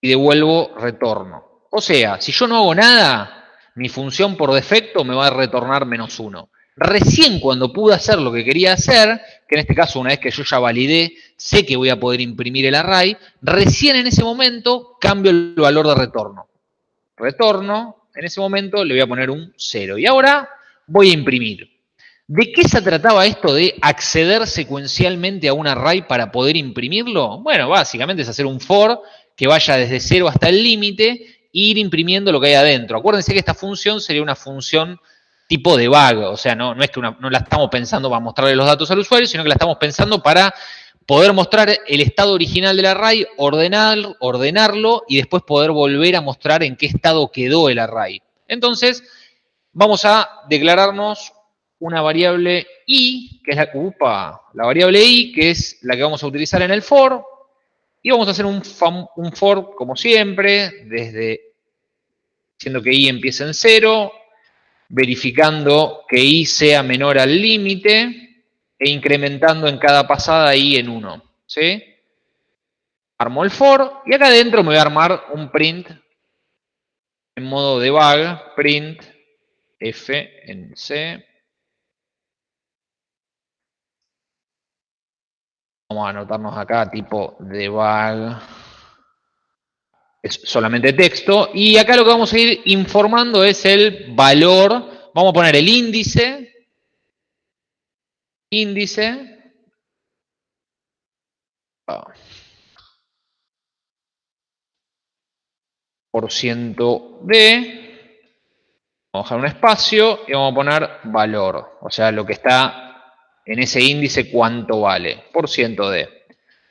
y devuelvo retorno. O sea, si yo no hago nada, mi función por defecto me va a retornar menos uno. Recién cuando pude hacer lo que quería hacer, que en este caso una vez que yo ya validé, sé que voy a poder imprimir el array, recién en ese momento cambio el valor de retorno. Retorno, en ese momento le voy a poner un 0. Y ahora voy a imprimir. ¿De qué se trataba esto de acceder secuencialmente a un array para poder imprimirlo? Bueno, básicamente es hacer un for que vaya desde cero hasta el límite e ir imprimiendo lo que hay adentro. Acuérdense que esta función sería una función tipo de bug, o sea, no, no es que no la estamos pensando para mostrarle los datos al usuario, sino que la estamos pensando para poder mostrar el estado original del array, ordenar, ordenarlo y después poder volver a mostrar en qué estado quedó el array. Entonces, vamos a declararnos una variable i, que es la, upa, la variable i, que es la que vamos a utilizar en el for, y vamos a hacer un, for, como siempre, desde, siendo que i empieza en 0, verificando que i sea menor al límite, e incrementando en cada pasada i en 1, ¿sí? Armo el for, y acá adentro me voy a armar un print en modo debug, print f en c, Vamos a anotarnos acá tipo debug. Es solamente texto. Y acá lo que vamos a ir informando es el valor. Vamos a poner el índice. Índice. Por ciento de. Vamos a dejar un espacio y vamos a poner valor. O sea, lo que está en ese índice cuánto vale, por ciento de.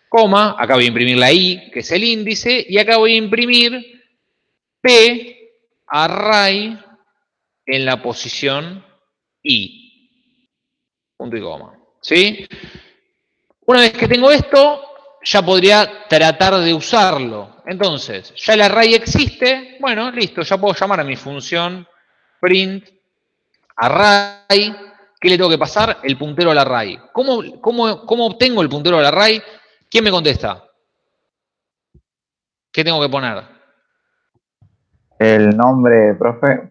Coma, acá voy a imprimir la i, que es el índice, y acá voy a imprimir p array en la posición i. Punto y coma. ¿Sí? Una vez que tengo esto, ya podría tratar de usarlo. Entonces, ya el array existe, bueno, listo, ya puedo llamar a mi función print array ¿Qué le tengo que pasar? El puntero al array. ¿Cómo, cómo obtengo el puntero al array? ¿Quién me contesta? ¿Qué tengo que poner? El nombre, profe.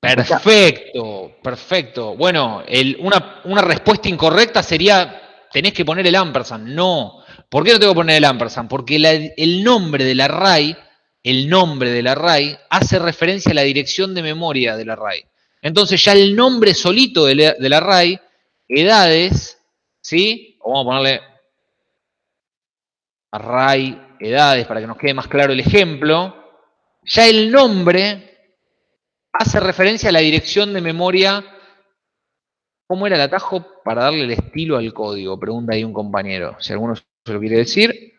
Perfecto, perfecto. Bueno, una, respuesta incorrecta sería, tenés que poner el ampersand. No. ¿Por qué no tengo que poner el ampersand? Porque el nombre del array, el nombre del array, hace referencia a la dirección de memoria del array. Entonces ya el nombre solito del, array, edades, ¿sí? O vamos a ponerle array, edades, para que nos quede más claro el ejemplo. Ya el nombre hace referencia a la dirección de memoria. ¿Cómo era el atajo para darle el estilo al código? Pregunta ahí un compañero. Si alguno se lo quiere decir.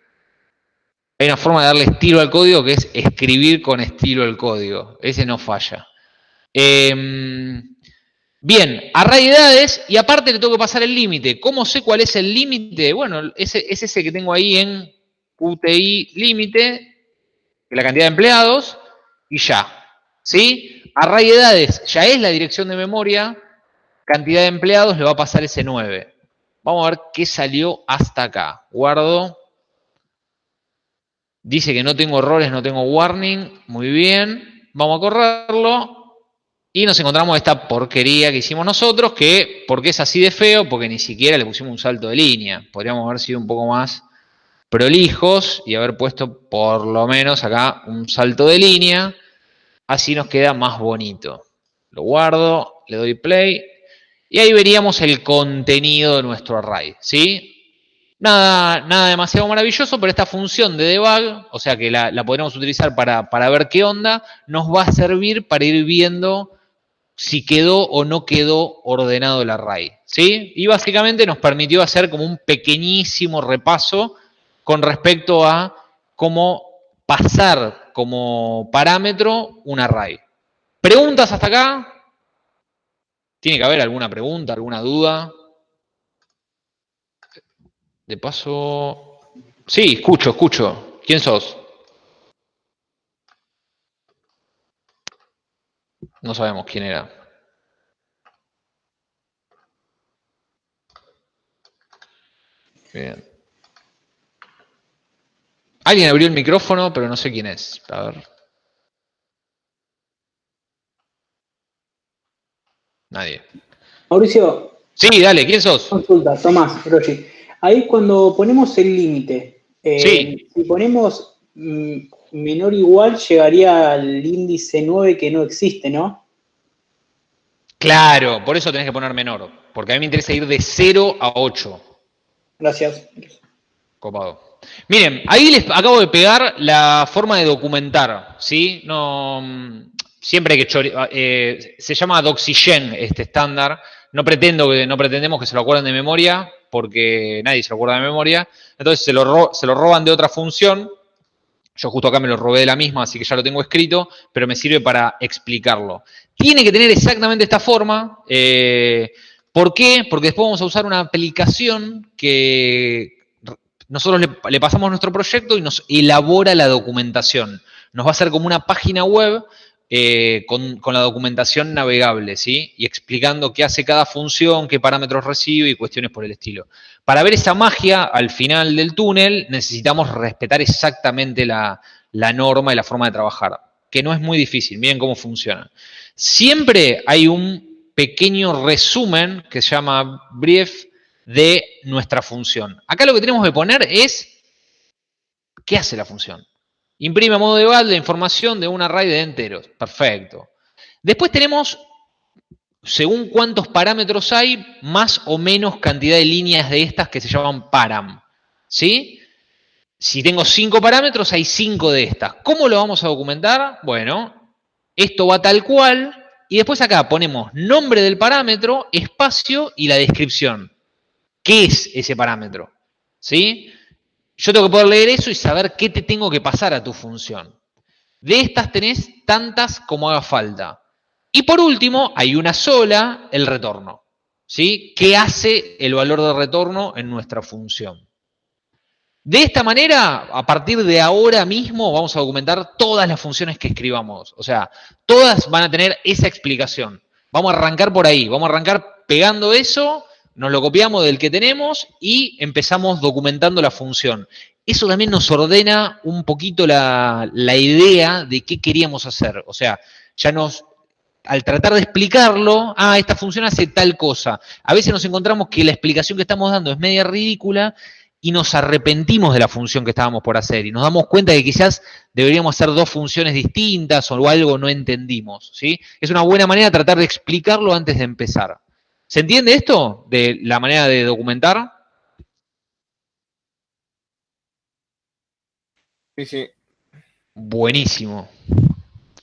Hay una forma de darle estilo al código que es escribir con estilo el código. Ese no falla. Em, bien, array de edades y aparte le tengo que pasar el límite. ¿Cómo sé cuál es el límite? Bueno, es, es ese que tengo ahí en QTI límite, la cantidad de empleados, y ya. ¿Sí? Array edades ya es la dirección de memoria, cantidad de empleados le va a pasar ese 9. Vamos a ver qué salió hasta acá. Guardo. Dice que no tengo errores, no tengo warning. Muy bien. Vamos a correrlo. Y nos encontramos esta porquería que hicimos nosotros, que, ¿por qué es así de feo? Porque ni siquiera le pusimos un salto de línea. Podríamos haber sido un poco más prolijos y haber puesto por lo menos acá un salto de línea. Así nos queda más bonito. Lo guardo, le doy play y ahí veríamos el contenido de nuestro array. ¿sí? Nada, nada demasiado maravilloso, pero esta función de debug, o sea que la, la utilizar para, para ver qué onda, nos va a servir para ir viendo si quedó o no quedó ordenado el array. ¿sí? Y básicamente nos permitió hacer como un pequeñísimo repaso con respecto a cómo pasar como parámetro un array. ¿Preguntas hasta acá? ¿Tiene que haber alguna pregunta, alguna duda? De paso... Sí, escucho, escucho. ¿Quién sos? No sabemos quién era. Bien. Alguien abrió el micrófono, pero no sé quién es. A ver. Nadie. Mauricio, Sí, dale, ¿quién sos? consulta, Tomás, Rochi. Ahí cuando ponemos el límite, eh, Sí. si ponemos mm, menor igual, llegaría al índice 9 que no existe, ¿no? Claro, por eso tenés que poner menor. Porque a mí me interesa ir de 0 a 8. Gracias. Copado. Miren, ahí les acabo de pegar la forma de documentar, ¿sí? No, mm, siempre que chore- eh, se llama Doxygen este estándar. No pretendo que, no pretendemos que se lo acuerden de memoria, porque nadie se lo acuerda de memoria. Entonces se lo, ro- se lo roban de otra función. Yo justo acá me lo robé de la misma, así que ya lo tengo escrito, pero me sirve para explicarlo. Tiene que tener exactamente esta forma. eh, ¿Por qué? Porque después vamos a usar una aplicación que nosotros le, le pasamos nuestro proyecto y nos elabora la documentación. Nos va a hacer como una página web eh, con, la documentación navegable, ¿sí? Y explicando qué hace cada función, qué parámetros recibe y cuestiones por el estilo. Para ver esa magia al final del túnel necesitamos respetar exactamente la norma y la forma de trabajar, que no es muy difícil, miren cómo funciona. Siempre hay un pequeño resumen que se llama brief de nuestra función. Acá lo que tenemos que poner es qué hace la función. Imprime a modo de la información de un array de enteros. Perfecto. Después tenemos, según cuántos parámetros hay, más o menos cantidad de líneas de estas que se llaman param. ¿Sí? Si tengo cinco parámetros, hay cinco de estas. ¿Cómo lo vamos a documentar? Bueno, esto va tal cual. Y después acá ponemos nombre del parámetro, espacio y la descripción. ¿Qué es ese parámetro? ¿Sí? Yo tengo que poder leer eso y saber qué te tengo que pasar a tu función. De estas tenés tantas como haga falta. Y por último, hay una sola, el retorno. ¿Sí? ¿Qué hace el valor de retorno en nuestra función? De esta manera, a partir de ahora mismo, vamos a documentar todas las funciones que escribamos. O sea, todas van a tener esa explicación. Vamos a arrancar por ahí, vamos a arrancar pegando eso, nos lo copiamos del que tenemos y empezamos documentando la función. Eso también nos ordena un poquito la, la idea de qué queríamos hacer. O sea, ya nos, al tratar de explicarlo, ah, esta función hace tal cosa. A veces nos encontramos que la explicación que estamos dando es media ridícula y nos arrepentimos de la función que estábamos por hacer y nos damos cuenta que quizás deberíamos hacer dos funciones distintas o algo no entendimos. ¿sí? Es una buena manera de tratar de explicarlo antes de empezar. ¿Se entiende esto de la manera de documentar? Sí, sí. Buenísimo.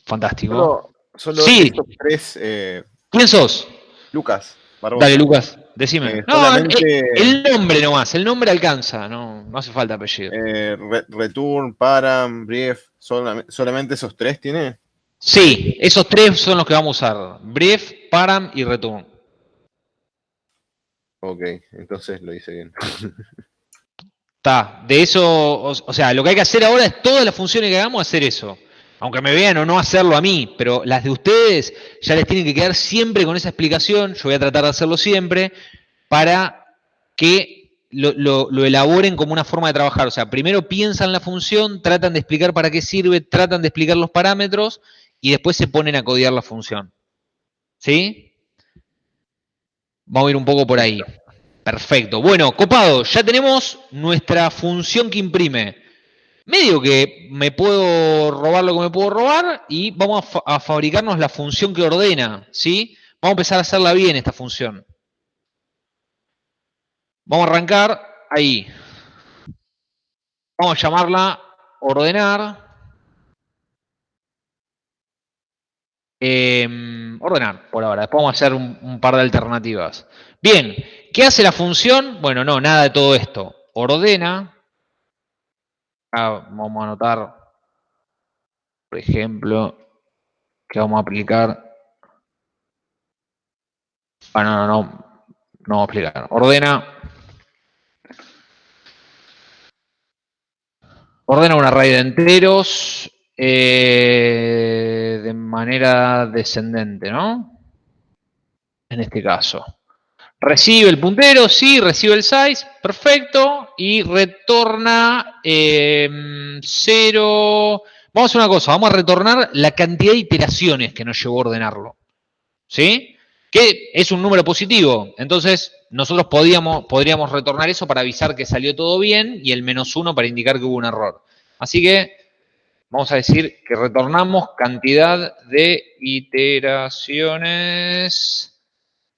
Fantástico. Solo, solo Sí. estos tres, eh, ¿Quién sos? Lucas. Barbosa. Dale, Lucas, decime. Eh, no, solamente- el, el nombre nomás, el nombre alcanza, no, no hace falta apellido. Eh, re- return, param, brief, solam- solamente esos tres tiene. Sí, esos tres son los que vamos a usar. Brief, param y return. Ok, entonces lo hice bien. Está, de eso, o, sea, lo que hay que hacer ahora es todas las funciones que hagamos, hacer eso. aunque me vean o no hacerlo a mí, pero las de ustedes ya les tienen que quedar siempre con esa explicación, yo voy a tratar de hacerlo siempre, para que lo, lo- lo elaboren como una forma de trabajar. O sea, primero piensan la función, tratan de explicar para qué sirve, tratan de explicar los parámetros y después se ponen a codiar la función. ¿Sí? Vamos a ir un poco por ahí. Perfecto. Bueno, copado, ya tenemos nuestra función que imprime. Medio que me puedo robar lo que me puedo robar y vamos a, fa- a fabricarnos la función que ordena, ¿sí? Vamos a empezar a hacerla bien esta función. Vamos a arrancar ahí. Vamos a llamarla ordenar. Em, ordenar, por ahora. Después vamos a hacer un, par de alternativas. Bien, ¿qué hace la función? Bueno, no, nada de todo esto. Ordena. Ah, vamos a anotar, por ejemplo, que vamos a aplicar. Ah, no, no, no. No vamos a aplicar. Ordena. Ordena un array de enteros eh, de manera descendente, ¿no? En este caso. Recibe el puntero, sí, recibe el size, perfecto, y retorna eh, cero. Vamos a hacer una cosa, vamos a retornar la cantidad de iteraciones que nos llevó a ordenarlo. ¿Sí? Que es un número positivo. Entonces, nosotros podríamos retornar eso para avisar que salió todo bien y el menos uno para indicar que hubo un error. Así que vamos a decir que retornamos cantidad de iteraciones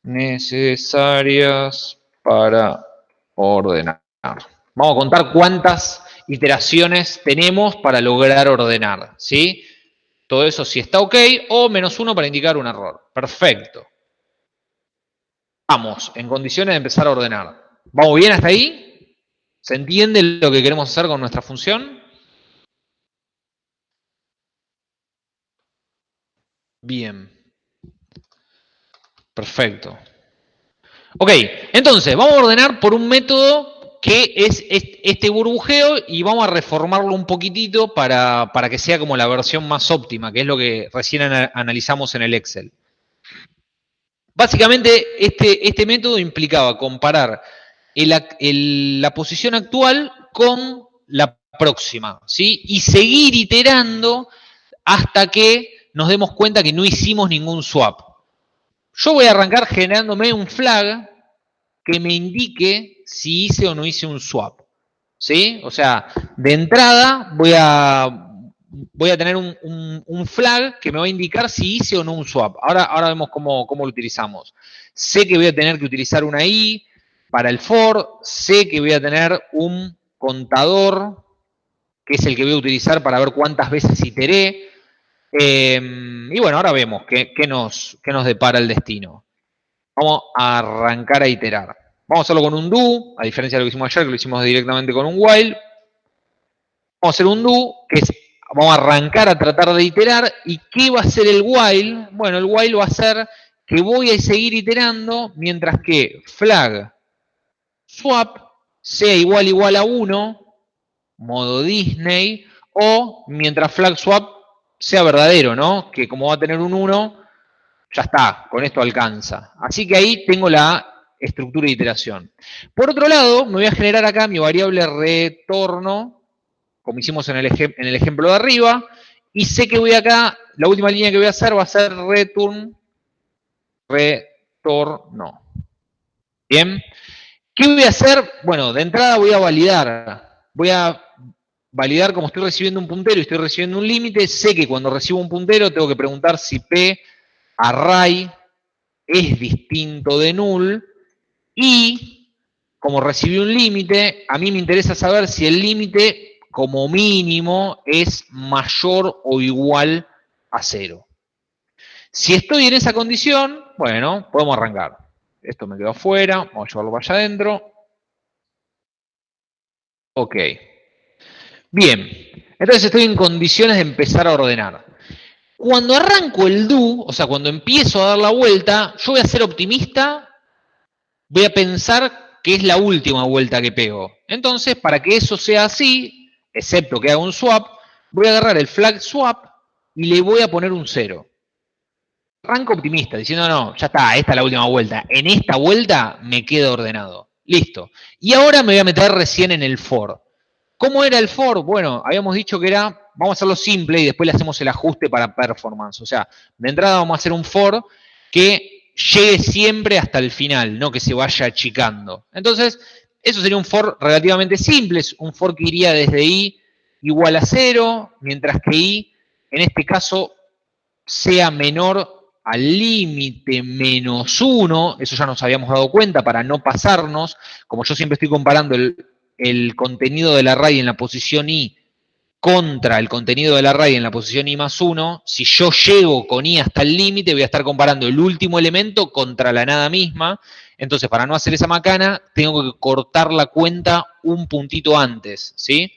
necesarias para ordenar. Vamos a contar cuántas iteraciones tenemos para lograr ordenar, ¿sí? Todo eso si está ok o menos uno para indicar un error. Perfecto. Vamos, en condiciones de empezar a ordenar. ¿Vamos bien hasta ahí? ¿Se entiende lo que queremos hacer con nuestra función? Bien. Perfecto. Ok, entonces vamos a ordenar por un método que es est- este burbujeo y vamos a reformarlo un poquitito para, para que sea como la versión más óptima, que es lo que recién ana- analizamos en el Excel. Básicamente, este, este método implicaba comparar la posición actual con la próxima, ¿sí? Y seguir iterando hasta que nos demos cuenta que no hicimos ningún swap. Yo voy a arrancar generándome un flag que me indique si hice o no hice un swap. ¿Sí? O sea, de entrada voy a, voy a tener un, un- flag que me va a indicar si hice o no un swap. Ahora, ahora vemos cómo, cómo lo utilizamos. Sé que voy a tener que utilizar una i para el for, sé que voy a tener un contador, que es el que voy a utilizar para ver cuántas veces iteré. Eh, y bueno, ahora vemos qué, qué nos, qué nos depara el destino. Vamos a arrancar a iterar. Vamos a hacerlo con un do, a diferencia de lo que hicimos ayer, que lo hicimos directamente con un while. Vamos a hacer un do, que es, vamos a arrancar a tratar de iterar. ¿Y qué va a hacer el while? Bueno, el while va a ser que voy a seguir iterando mientras que flag swap sea igual igual a 1, modo Disney, o mientras flag swap sea verdadero, ¿no? Que como va a tener un 1, ya está, con esto alcanza. Así que ahí tengo la estructura de iteración. Por otro lado, me voy a generar acá mi variable retorno, como hicimos en el, en el ejemplo de arriba, y sé que voy acá, la última línea que voy a hacer va a ser return, retorno. Bien. ¿Qué voy a hacer? Bueno, de entrada voy a validar. Voy a validar como estoy recibiendo un puntero y estoy recibiendo un límite. Sé que cuando recibo un puntero tengo que preguntar si P array es distinto de null. Y como recibí un límite, a mí me interesa saber si el límite como mínimo es mayor o igual a cero. Si estoy en esa condición, bueno, podemos arrancar. Esto me quedó afuera, vamos a llevarlo para allá adentro. Ok. Bien, entonces estoy en condiciones de empezar a ordenar. Cuando arranco el do, o sea, cuando empiezo a dar la vuelta, yo voy a ser optimista, voy a pensar que es la última vuelta que pego. Entonces, para que eso sea así, excepto que haga un swap, voy a agarrar el flag swap y le voy a poner un 0. Arranco optimista, diciendo, no, ya está, esta es la última vuelta. En esta vuelta me quedo ordenado. Listo. Y ahora me voy a meter recién en el for. ¿Cómo era el for? Bueno, habíamos dicho que era, vamos a hacerlo simple y después le hacemos el ajuste para performance. O sea, de entrada vamos a hacer un for que llegue siempre hasta el final, no que se vaya achicando. Entonces, eso sería un for relativamente simple, es un for que iría desde i igual a 0, mientras que i, en este caso, sea menor al límite menos 1, eso ya nos habíamos dado cuenta para no pasarnos, como yo siempre estoy comparando el, el contenido del array en la posición i contra el contenido del array en la posición i más 1, si yo llego con i hasta el límite, voy a estar comparando el último elemento contra la nada misma. Entonces, para no hacer esa macana, tengo que cortar la cuenta un puntito antes, ¿sí?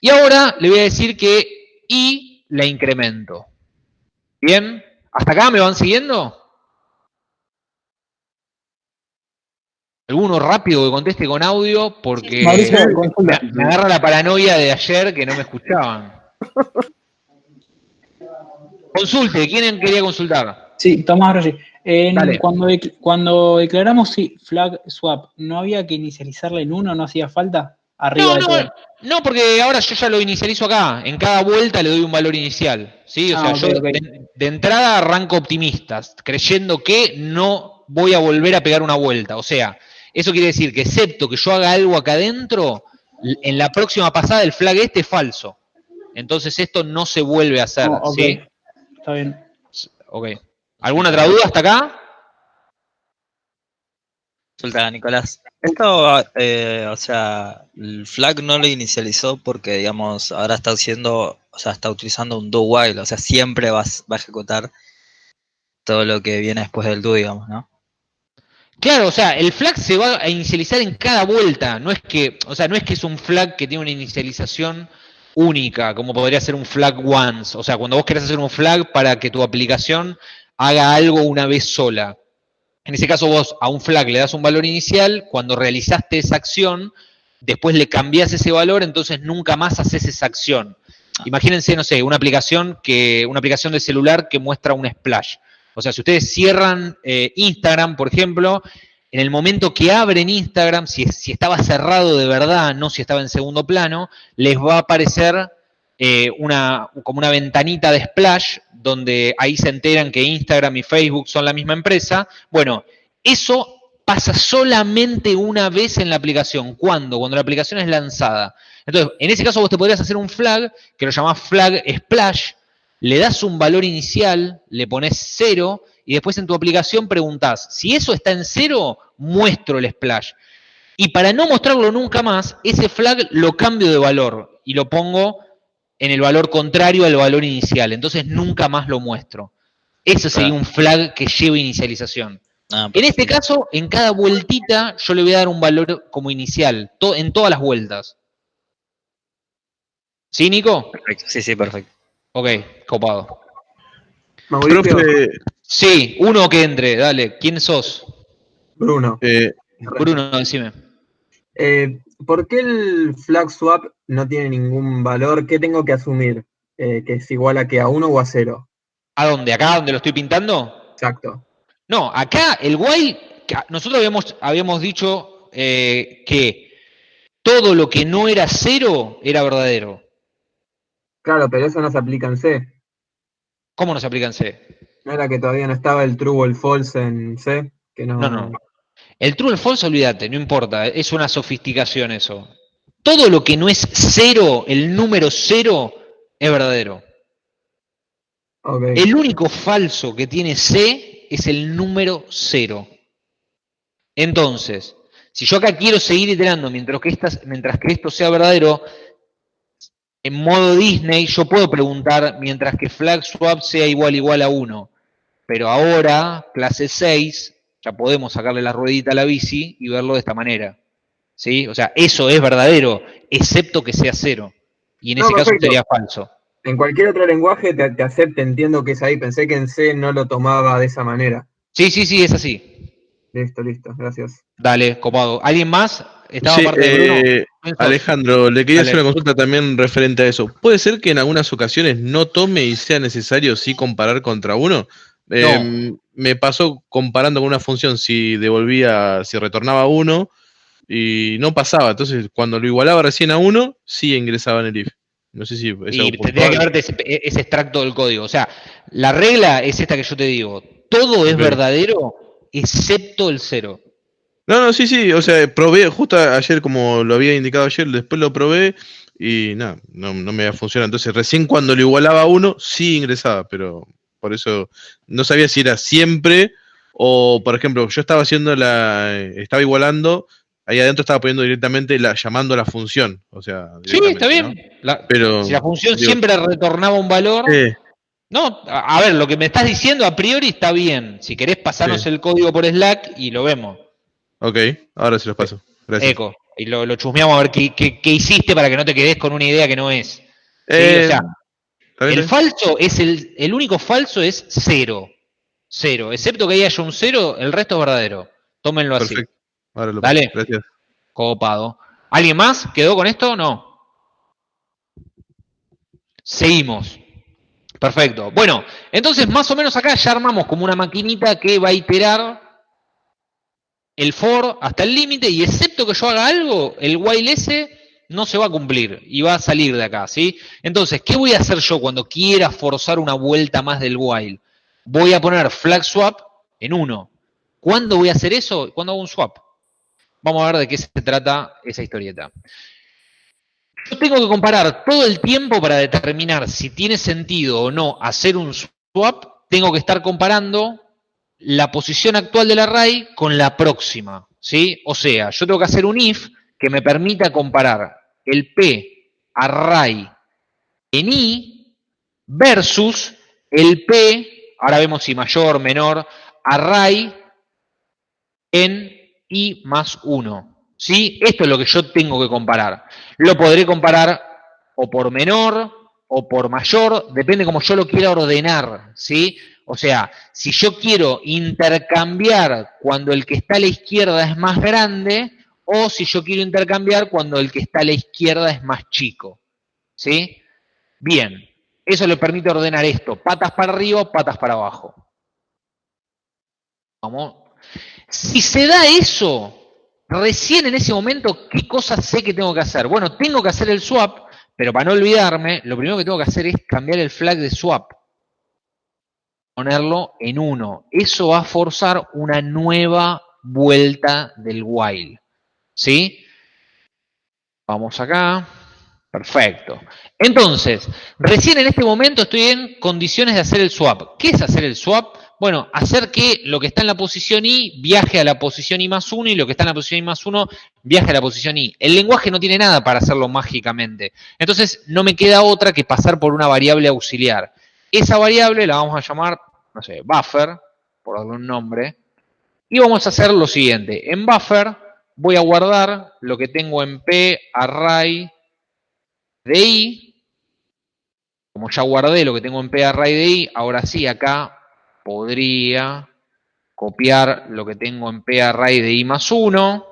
Y ahora le voy a decir que i la incremento. ¿Bien? ¿Hasta acá me van siguiendo? Alguno rápido que conteste con audio porque Mauricio, me, agarra la paranoia de ayer que no me escuchaban. Consulte, ¿quién quería consultar? Sí, Tomás Rossi. En- cuando, cuando declaramos sí, flag swap, ¿no había que inicializarle en uno? ¿No hacía falta? Arriba No, de no, todo. no, porque ahora yo ya lo inicializo acá. En cada vuelta le doy un valor inicial. ¿sí? O Ah, sea, yo de, de entrada arranco optimista, creyendo que no voy a volver a pegar una vuelta. O sea, eso quiere decir que excepto que yo haga algo acá adentro, en la próxima pasada el flag este es falso. Entonces esto no se vuelve a hacer. No, ok. ¿sí? Está bien. Ok. ¿Alguna otra duda hasta acá? Consulta, Nicolás. Esto, eh, o sea, el flag no lo inicializó porque, digamos, ahora está haciendo, o sea, está utilizando un do while, o sea, siempre va a ejecutar todo lo que viene después del do, digamos, ¿no? Claro, o sea, el flag se va a inicializar en cada vuelta. No es que, o sea, no es que es un flag que tiene una inicialización única, como podría ser un flag once. O sea, cuando vos querés hacer un flag para que tu aplicación haga algo una vez sola. En ese caso, vos a un flag le das un valor inicial, cuando realizaste esa acción, después le cambias ese valor, entonces nunca más haces esa acción. Imagínense, no sé, una aplicación que, una aplicación de celular que muestra un splash. O sea, si ustedes cierran eh, Instagram, por ejemplo, en el momento que abren Instagram, si, estaba cerrado de verdad, no si estaba en segundo plano, les va a aparecer eh, una, como una ventanita de splash, donde ahí se enteran que Instagram y Facebook son la misma empresa. Bueno, eso pasa solamente una vez en la aplicación. ¿Cuándo? Cuando la aplicación es lanzada. Entonces, en ese caso vos te podrías hacer un flag, que lo llamás flag splash, le das un valor inicial, le pones cero, y después en tu aplicación preguntás, si eso está en cero, muestro el splash. Y para no mostrarlo nunca más, ese flag lo cambio de valor y lo pongo en el valor contrario al valor inicial. Entonces nunca más lo muestro. Eso sería Claro. un flag que lleva inicialización. Ah, En este caso, en cada vueltita, yo le voy a dar un valor como inicial, to- en todas las vueltas. ¿Sí, Nico? Perfecto. Sí, sí, perfecto. Ok, copado. Mauricio, Profe, Sí, uno que entre, dale. ¿Quién sos? Bruno, eh, Bruno, decime. eh, ¿por qué el flag swap no tiene ningún valor? ¿Qué tengo que asumir? Eh, ¿Que es igual a que a 1 o a 0? ¿A dónde? ¿Acá donde lo estoy pintando? Exacto. No, acá el while, nosotros habíamos, habíamos dicho eh, que todo lo que no era cero era verdadero. Claro, pero eso no se aplica en C. ¿Cómo nos aplica en C? ¿No era que todavía no estaba el true o el false en C? Que no, No, no. El true o el false, olvídate, no importa, es una sofisticación eso. Todo lo que no es cero, el número cero, es verdadero. Ok. El único falso que tiene C es el número cero. Entonces, si yo acá quiero seguir iterando mientras que, mientras que esto sea verdadero, en modo Disney yo puedo preguntar mientras que flag swap sea igual igual a 1. Pero ahora, clase 6, ya podemos sacarle la ruedita a la bici y verlo de esta manera. ¿Sí? O sea, eso es verdadero, excepto que sea cero. Y en No, ese caso sería falso. En cualquier otro lenguaje te, te acepte, entiendo que es ahí. Pensé que en C no lo tomaba de esa manera. Sí, sí, sí, es así. Listo, listo, gracias. Dale, copado. ¿Alguien más? Estaba Sí, parte de eh, Alejandro, le quería hacer una consulta también referente a eso. ¿Puede ser que en algunas ocasiones no tome y sea necesario sí comparar contra uno? Eh, me pasó comparando con una función si devolvía, si retornaba uno y no pasaba. Entonces, cuando lo igualaba recién a uno, sí ingresaba en el if. No sé si es Y tendría que verte ese, ese extracto del código. O sea, la regla es esta que yo te digo. Todo es verdadero excepto el cero. No, no, sí, sí. O sea, probé justo ayer, como lo había indicado ayer, después lo probé y nada, no, no me funcionado. Entonces, recién cuando lo igualaba a uno, sí ingresaba, pero por eso no sabía si era siempre o, por ejemplo, yo estaba haciendo la. Estaba igualando, ahí adentro estaba poniendo directamente la, llamando a la función. O sea, Sí, está bien. La- Pero. si la función digo, siempre retornaba un valor. eh, No, a, a ver, lo que me estás diciendo a priori está bien. Si querés pasarnos el código por Slack y lo vemos. Ok, ahora se los paso. Gracias. Eco. Y lo, lo chusmeamos a ver qué, qué- qué hiciste para que no te quedes con una idea que no es. Sí, Eh, el falso es el, el único falso es cero. Cero. Excepto que ahí haya un cero, el resto es verdadero. Tómenlo así. Ahora lo Dale. paso. Gracias. Copado. ¿Alguien más quedó con esto? No. Seguimos. Perfecto. Bueno, entonces más o menos acá ya armamos como una maquinita que va a iterar el for hasta el límite y excepto que yo haga algo, el while ese no se va a cumplir y va a salir de acá, ¿sí? Entonces, ¿qué voy a hacer yo cuando quiera forzar una vuelta más del while? Voy a poner flag swap en 1. ¿Cuándo voy a hacer eso? Cuando hago un swap. Vamos a ver de qué se trata esa historieta. Yo tengo que comparar todo el tiempo para determinar si tiene sentido o no hacer un swap. Tengo que estar comparando la posición actual del array con la próxima. ¿sí? O sea, yo tengo que hacer un if que me permita comparar el P array en I versus el P, ahora vemos si mayor, menor, array en I más 1. ¿sí? Esto es lo que yo tengo que comparar. Lo podré comparar o por menor o por mayor, depende como yo lo quiera ordenar. ¿sí? O sea, si yo quiero intercambiar cuando el que está a la izquierda es más grande, o si yo quiero intercambiar cuando el que está a la izquierda es más chico. ¿Sí? Bien, eso le permite ordenar esto, patas para arriba, patas para abajo. Vamos. Si se da eso, recién en ese momento, ¿qué cosas sé que tengo que hacer? Bueno, tengo que hacer el swap, pero para no olvidarme, lo primero que tengo que hacer es cambiar el flag de swap. Ponerlo en 1. Eso va a forzar una nueva vuelta del while. ¿Sí? Vamos acá. Perfecto. Entonces, recién en este momento estoy en condiciones de hacer el swap. ¿Qué es hacer el swap? Bueno, hacer que lo que está en la posición I viaje a la posición I más 1 y lo que está en la posición I más 1 viaje a la posición I. El lenguaje no tiene nada para hacerlo mágicamente. Entonces, no me queda otra que pasar por una variable auxiliar. Esa variable la vamos a llamar, no sé, buffer, por darle un nombre. Y vamos a hacer lo siguiente. En buffer voy a guardar lo que tengo en P array de I. Como ya guardé lo que tengo en P array de I, ahora sí acá podría copiar lo que tengo en P array de I más 1.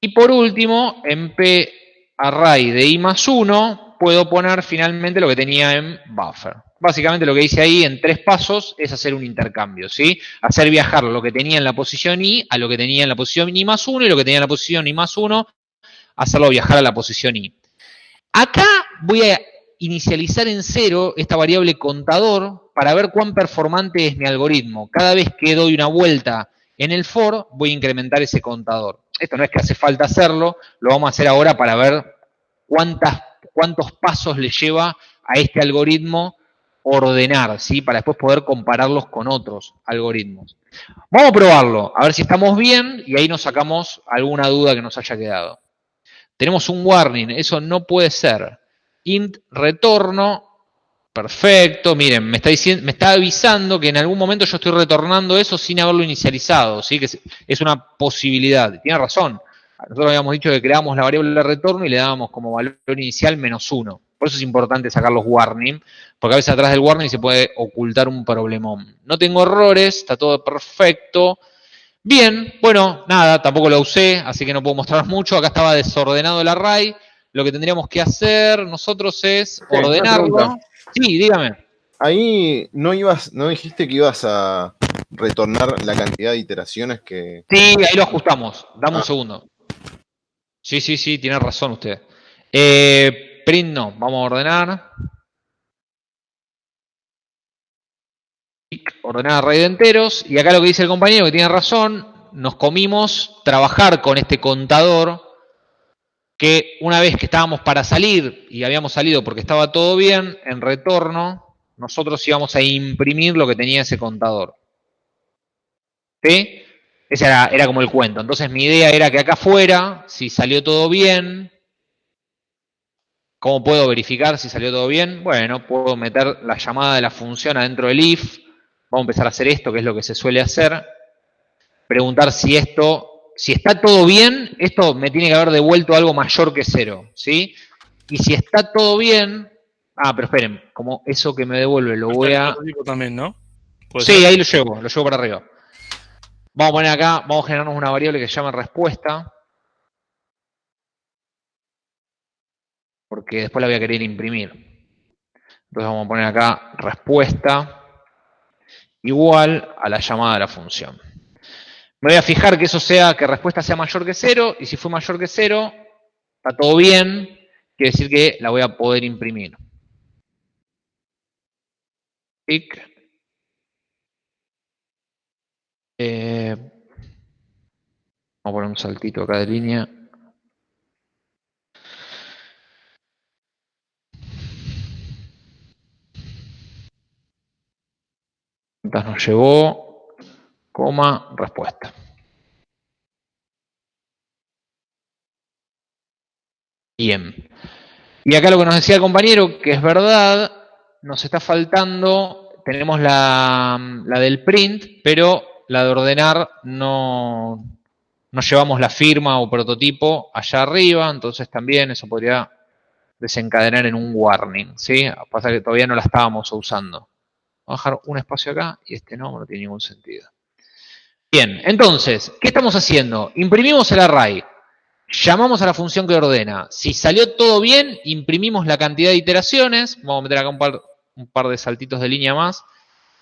Y por último, en P array de I más 1, puedo poner finalmente lo que tenía en buffer. Básicamente lo que hice ahí en tres pasos es hacer un intercambio, ¿sí? Hacer viajar lo que tenía en la posición I a lo que tenía en la posición I más 1 y lo que tenía en la posición I más 1, hacerlo viajar a la posición I. Acá voy a inicializar en cero esta variable contador para ver cuán performante es mi algoritmo. Cada vez que doy una vuelta en el for, voy a incrementar ese contador. Esto no es que hace falta hacerlo, lo vamos a hacer ahora para ver cuántas, cuántos pasos le lleva a este algoritmo ordenar, ¿sí? Para después poder compararlos con otros algoritmos. Vamos a probarlo, a ver si estamos bien y ahí nos sacamos alguna duda que nos haya quedado. Tenemos un warning, eso no puede ser. Int retorno, perfecto, miren, me está, diciendo, me está avisando que en algún momento yo estoy retornando eso sin haberlo inicializado, ¿sí? que es una posibilidad. Tiene razón, nosotros habíamos dicho que creábamos la variable de retorno y le dábamos como valor inicial menos uno. Por eso es importante sacar los warning, porque a veces atrás del warning se puede ocultar un problemón. No tengo errores, está todo perfecto. Bien, bueno, nada, tampoco lo usé, así que no puedo mostrar mucho. Acá estaba desordenado el array. Lo que tendríamos que hacer nosotros es ordenarlo. Sí, dígame. Ahí no ibas, no dijiste que ibas a retornar la cantidad de iteraciones que. Sí, ahí lo ajustamos. Dame un Ah. segundo. Sí, sí, sí, tiene razón usted. Eh, print no, vamos a ordenar. Ordenar array de enteros. Y acá lo que dice el compañero, que tiene razón, nos comimos trabajar con este contador que una vez que estábamos para salir y habíamos salido porque estaba todo bien, en retorno, nosotros íbamos a imprimir lo que tenía ese contador. ¿Sí? Ese era, era como el cuento. Entonces mi idea era que acá afuera, si salió todo bien, ¿cómo puedo verificar si salió todo bien? Bueno, puedo meter la llamada de la función adentro del if. Vamos a empezar a hacer esto, que es lo que se suele hacer. Preguntar si esto, si está todo bien, esto me tiene que haber devuelto algo mayor que cero, ¿sí? Y si está todo bien, ah, pero esperen, como eso que me devuelve lo voy a... También, ¿no? Sí, ser. ahí lo llevo, lo llevo para arriba. Vamos a poner acá, vamos a generarnos una variable que se llama respuesta. Porque después la voy a querer imprimir. Entonces vamos a poner acá respuesta igual a la llamada de la función. Me voy a fijar que eso sea, que respuesta sea mayor que cero, y si fue mayor que cero, está todo bien, quiere decir que la voy a poder imprimir. Eh, vamos a poner un saltito acá de línea. ¿Cuántas nos llevó? Coma, respuesta. Bien. Y acá lo que nos decía el compañero, que es verdad, nos está faltando, tenemos la, la del print, pero la de ordenar no, no llevamos la firma o prototipo allá arriba, entonces también eso podría desencadenar en un warning, ¿sí? Pasa que todavía no la estábamos usando. Vamos a dejar un espacio acá y este no, no tiene ningún sentido. Bien, entonces, ¿qué estamos haciendo? Imprimimos el array, llamamos a la función que ordena. Si salió todo bien, imprimimos la cantidad de iteraciones. Vamos a meter acá un par, un par de saltitos de línea más,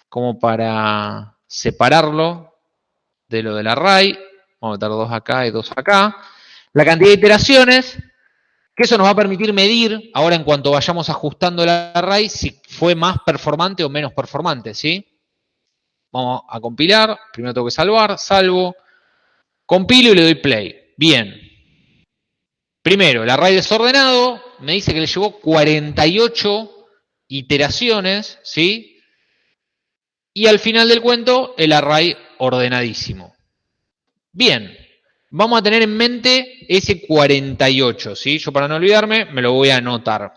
como para separarlo de lo del array. Vamos a meter dos acá y dos acá. La cantidad de iteraciones, que eso nos va a permitir medir, ahora en cuanto vayamos ajustando el array, si fue más performante o menos performante, ¿sí? Vamos a compilar, primero tengo que salvar, salvo, compilo y le doy play. Bien. Primero, el array desordenado me dice que le llevó 48 iteraciones, ¿sí? Y al final del cuento, el array ordenadísimo. Bien, vamos a tener en mente ese 48, ¿sí? Yo para no olvidarme, me lo voy a anotar.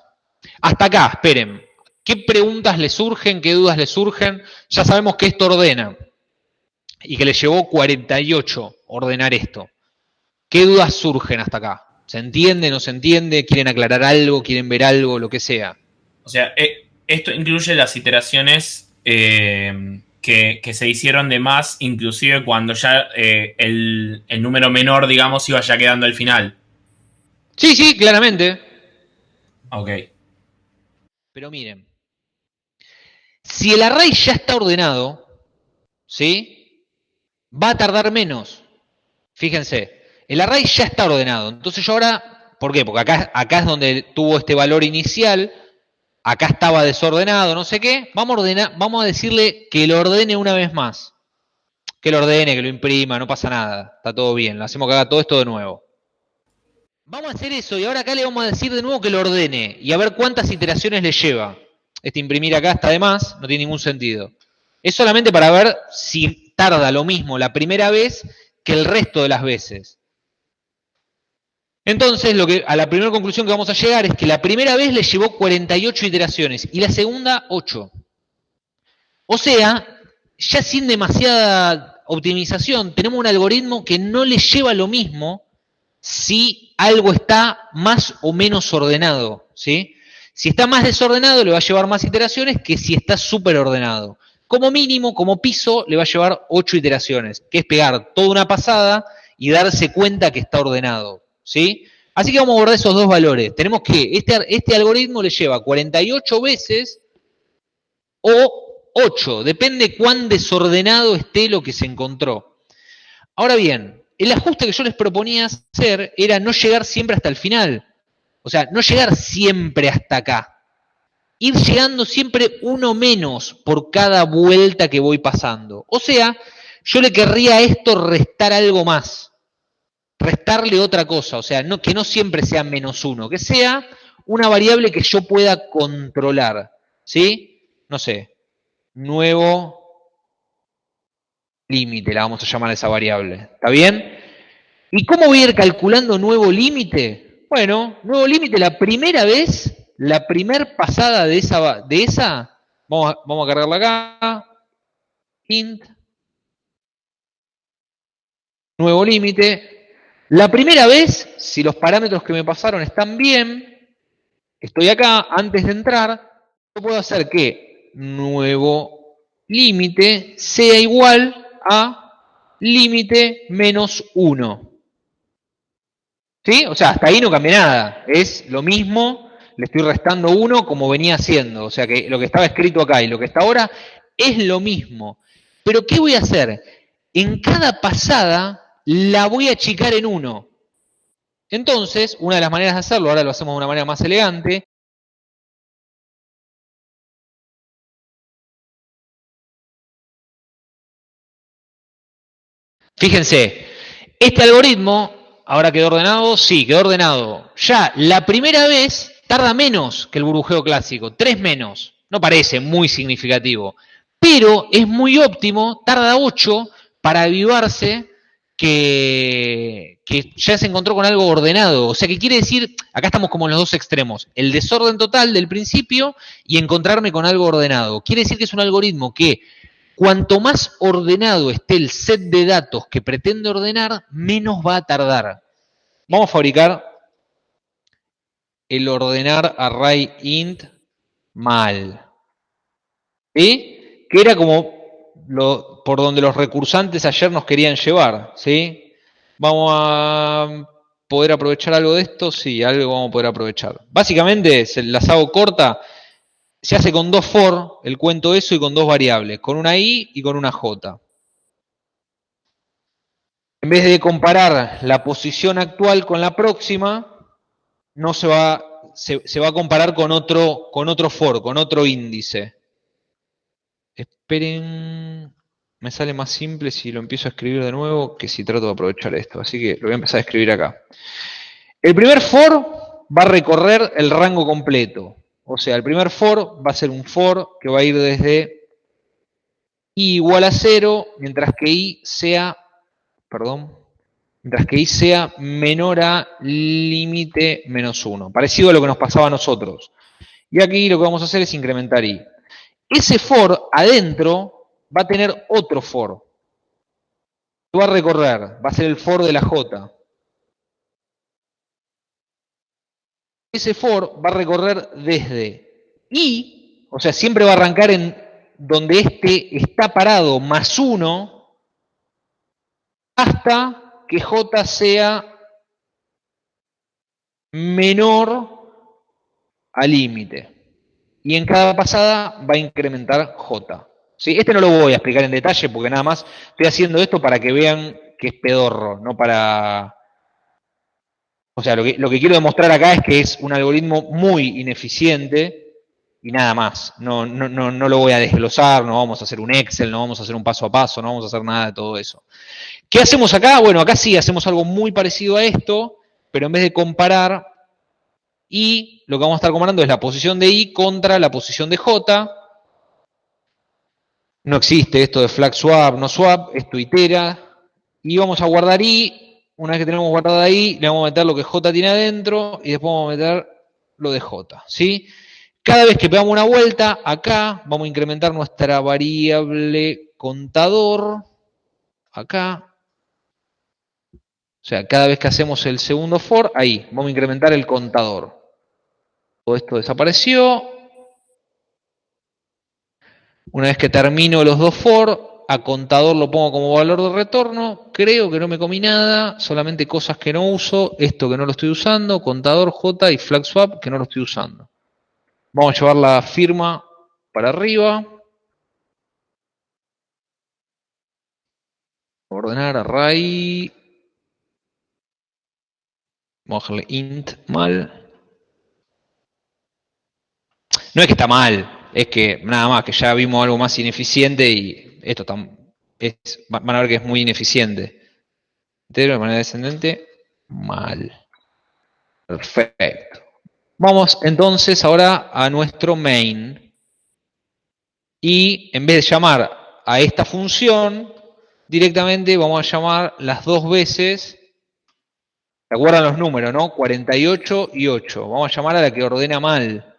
Hasta acá, esperen. ¿Qué preguntas le surgen? ¿Qué dudas le surgen? Ya sabemos que esto ordena y que le llevó 48 ordenar esto. ¿Qué dudas surgen hasta acá? ¿Se entiende? ¿No se entiende? ¿Quieren aclarar algo? ¿Quieren ver algo? Lo que sea. O sea, eh, esto incluye las iteraciones eh, que, que se hicieron de más, inclusive cuando ya eh, el, el número menor, digamos, iba ya quedando al final. Sí, sí, claramente. Ok. Pero miren, si el array ya está ordenado, ¿sí? Va a tardar menos. Fíjense, el array ya está ordenado. Entonces yo ahora, ¿por qué? Porque acá, acá es donde tuvo este valor inicial, acá estaba desordenado, no sé qué. Vamos a, ordenar, vamos a decirle que lo ordene una vez más. Que lo ordene, que lo imprima, no pasa nada. Está todo bien, le hacemos que haga todo esto de nuevo. Vamos a hacer eso y ahora acá le vamos a decir de nuevo que lo ordene y a ver cuántas iteraciones le lleva. Este imprimir acá está de más, no tiene ningún sentido. Es solamente para ver si tarda lo mismo la primera vez que el resto de las veces. Entonces, lo que, a la primera conclusión que vamos a llegar es que la primera vez le llevó 48 iteraciones y la segunda 8. O sea, ya sin demasiada optimización, tenemos un algoritmo que no le lleva lo mismo si algo está más o menos ordenado, ¿sí? Si está más desordenado, le va a llevar más iteraciones que si está súper ordenado. como mínimo, como piso, le va a llevar 8 iteraciones, que es pegar toda una pasada y darse cuenta que está ordenado, ¿sí? Así que vamos a guardar esos dos valores. Tenemos que, este, este algoritmo le lleva 48 veces o 8, depende cuán desordenado esté lo que se encontró. Ahora bien, el ajuste que yo les proponía hacer era no llegar siempre hasta el final. O sea, no llegar siempre hasta acá. Ir llegando siempre uno menos por cada vuelta que voy pasando. O sea, yo le querría a esto restar algo más. Restarle otra cosa. O sea, que no siempre sea menos uno. Que sea una variable que yo pueda controlar. ¿Sí? No sé. Nuevo límite, la vamos a llamar a esa variable. ¿Está bien? ¿Y cómo voy a ir calculando nuevo límite? Bueno, nuevo límite la primera vez, la primer pasada de esa, de esa vamos, vamos a cargarla acá, int, nuevo límite. La primera vez, si los parámetros que me pasaron están bien, estoy acá, antes de entrar, yo puedo hacer que nuevo límite sea igual a límite menos 1. ¿Sí? O sea, hasta ahí no cambia nada. Es lo mismo, le estoy restando 1 como venía haciendo. O sea, que lo que estaba escrito acá y lo que está ahora es lo mismo. Pero ¿qué voy a hacer? En cada pasada la voy a achicar en 1. Entonces, una de las maneras de hacerlo, ahora lo hacemos de una manera más elegante, Fíjense, este algoritmo, ahora quedó ordenado, sí, quedó ordenado. Ya la primera vez tarda menos que el burbujeo clásico, tres menos. No parece muy significativo, pero es muy óptimo, tarda 8 para avivarse que, ya se encontró con algo ordenado. O sea, que quiere decir, acá estamos como en los dos extremos, el desorden total del principio y encontrarme con algo ordenado. Quiere decir que es un algoritmo que Cuanto más ordenado esté el set de datos que pretende ordenar, menos va a tardar. Vamos a fabricar el ordenar array int mal. ¿Sí? Que era como por donde los recursantes ayer nos querían llevar. ¿Sí? Vamos a poder aprovechar algo de esto. Sí, algo vamos a poder aprovechar. Básicamente, se las hago corta se hace con dos for, el cuento eso, y con dos variables, con una i y con una j. En vez de comparar la posición actual con la próxima, no se va, se, se va a comparar con otro, con otro for, con otro índice. Esperen, me sale más simple si lo empiezo a escribir de nuevo que si trato de aprovechar esto. Así que lo voy a empezar a escribir acá. El primer for va a recorrer el rango completo. O sea, el primer for va a ser un for que va a ir desde i igual a 0, mientras que i sea, perdón, mientras que i sea menor a límite menos 1. Parecido a lo que nos pasaba a nosotros. Y aquí lo que vamos a hacer es incrementar i. Ese for adentro va a tener otro for. Que va a recorrer, va a ser el for de la j. ese for va a recorrer desde i, o sea, siempre va a arrancar en donde este está parado más 1, hasta que j sea menor al límite. Y en cada pasada va a incrementar j. Este no lo voy a explicar en detalle porque nada más estoy haciendo esto para que vean que es pedorro, no para o sea, lo que, lo que quiero demostrar acá es que es un algoritmo muy ineficiente y nada más. No, no, no, no lo voy a desglosar, no vamos a hacer un Excel, no vamos a hacer un paso a paso, no vamos a hacer nada de todo eso. ¿Qué hacemos acá? Bueno, acá sí hacemos algo muy parecido a esto, pero en vez de comparar y lo que vamos a estar comparando es la posición de i contra la posición de j. No existe esto de flag swap, no swap, esto itera. Y vamos a guardar i una vez que tenemos guardado ahí, le vamos a meter lo que J tiene adentro y después vamos a meter lo de J. ¿sí? Cada vez que pegamos una vuelta, acá vamos a incrementar nuestra variable contador. Acá. O sea, cada vez que hacemos el segundo for, ahí, vamos a incrementar el contador. Todo esto desapareció. Una vez que termino los dos for, a contador lo pongo como valor de retorno. Creo que no me comí nada, solamente cosas que no uso. Esto que no lo estoy usando, contador J y flag swap que no lo estoy usando. Vamos a llevar la firma para arriba. Ordenar array. Vamos a dejarle int mal. No es que está mal, es que nada más, que ya vimos algo más ineficiente y esto tam- es, van a ver que es muy ineficiente. Entero de manera descendente, mal. Perfecto. Vamos entonces ahora a nuestro main. Y en vez de llamar a esta función, directamente vamos a llamar las dos veces. ¿Se acuerdan los números, no? 48 y 8. Vamos a llamar a la que ordena mal.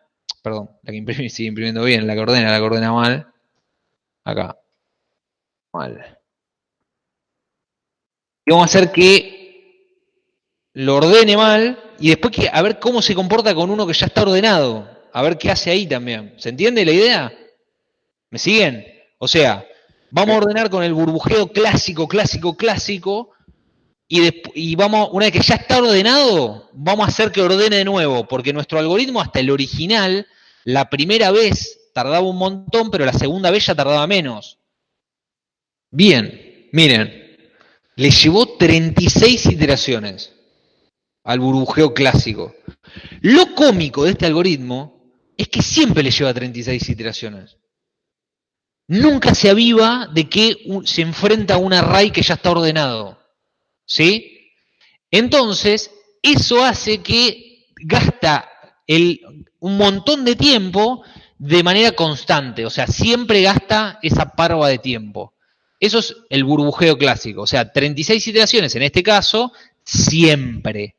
Perdón, la que imprime, sigue imprimiendo bien, la que ordena, la que ordena mal. Acá. Mal. Y vamos a hacer que lo ordene mal y después que, a ver cómo se comporta con uno que ya está ordenado. A ver qué hace ahí también. ¿Se entiende la idea? ¿Me siguen? O sea, vamos a ordenar con el burbujeo clásico, clásico, clásico. Y, vamos, una vez que ya está ordenado, vamos a hacer que ordene de nuevo, porque nuestro algoritmo, hasta el original, la primera vez tardaba un montón, pero la segunda vez ya tardaba menos. Bien, miren, le llevó 36 iteraciones al burbujeo clásico. Lo cómico de este algoritmo es que siempre le lleva 36 iteraciones. Nunca se aviva de que se enfrenta a un array que ya está ordenado. ¿Sí? Entonces, eso hace que gasta el- un montón de tiempo de manera constante. O sea, siempre gasta esa parva de tiempo. Eso es el burbujeo clásico. O sea, 36 iteraciones en este caso, siempre.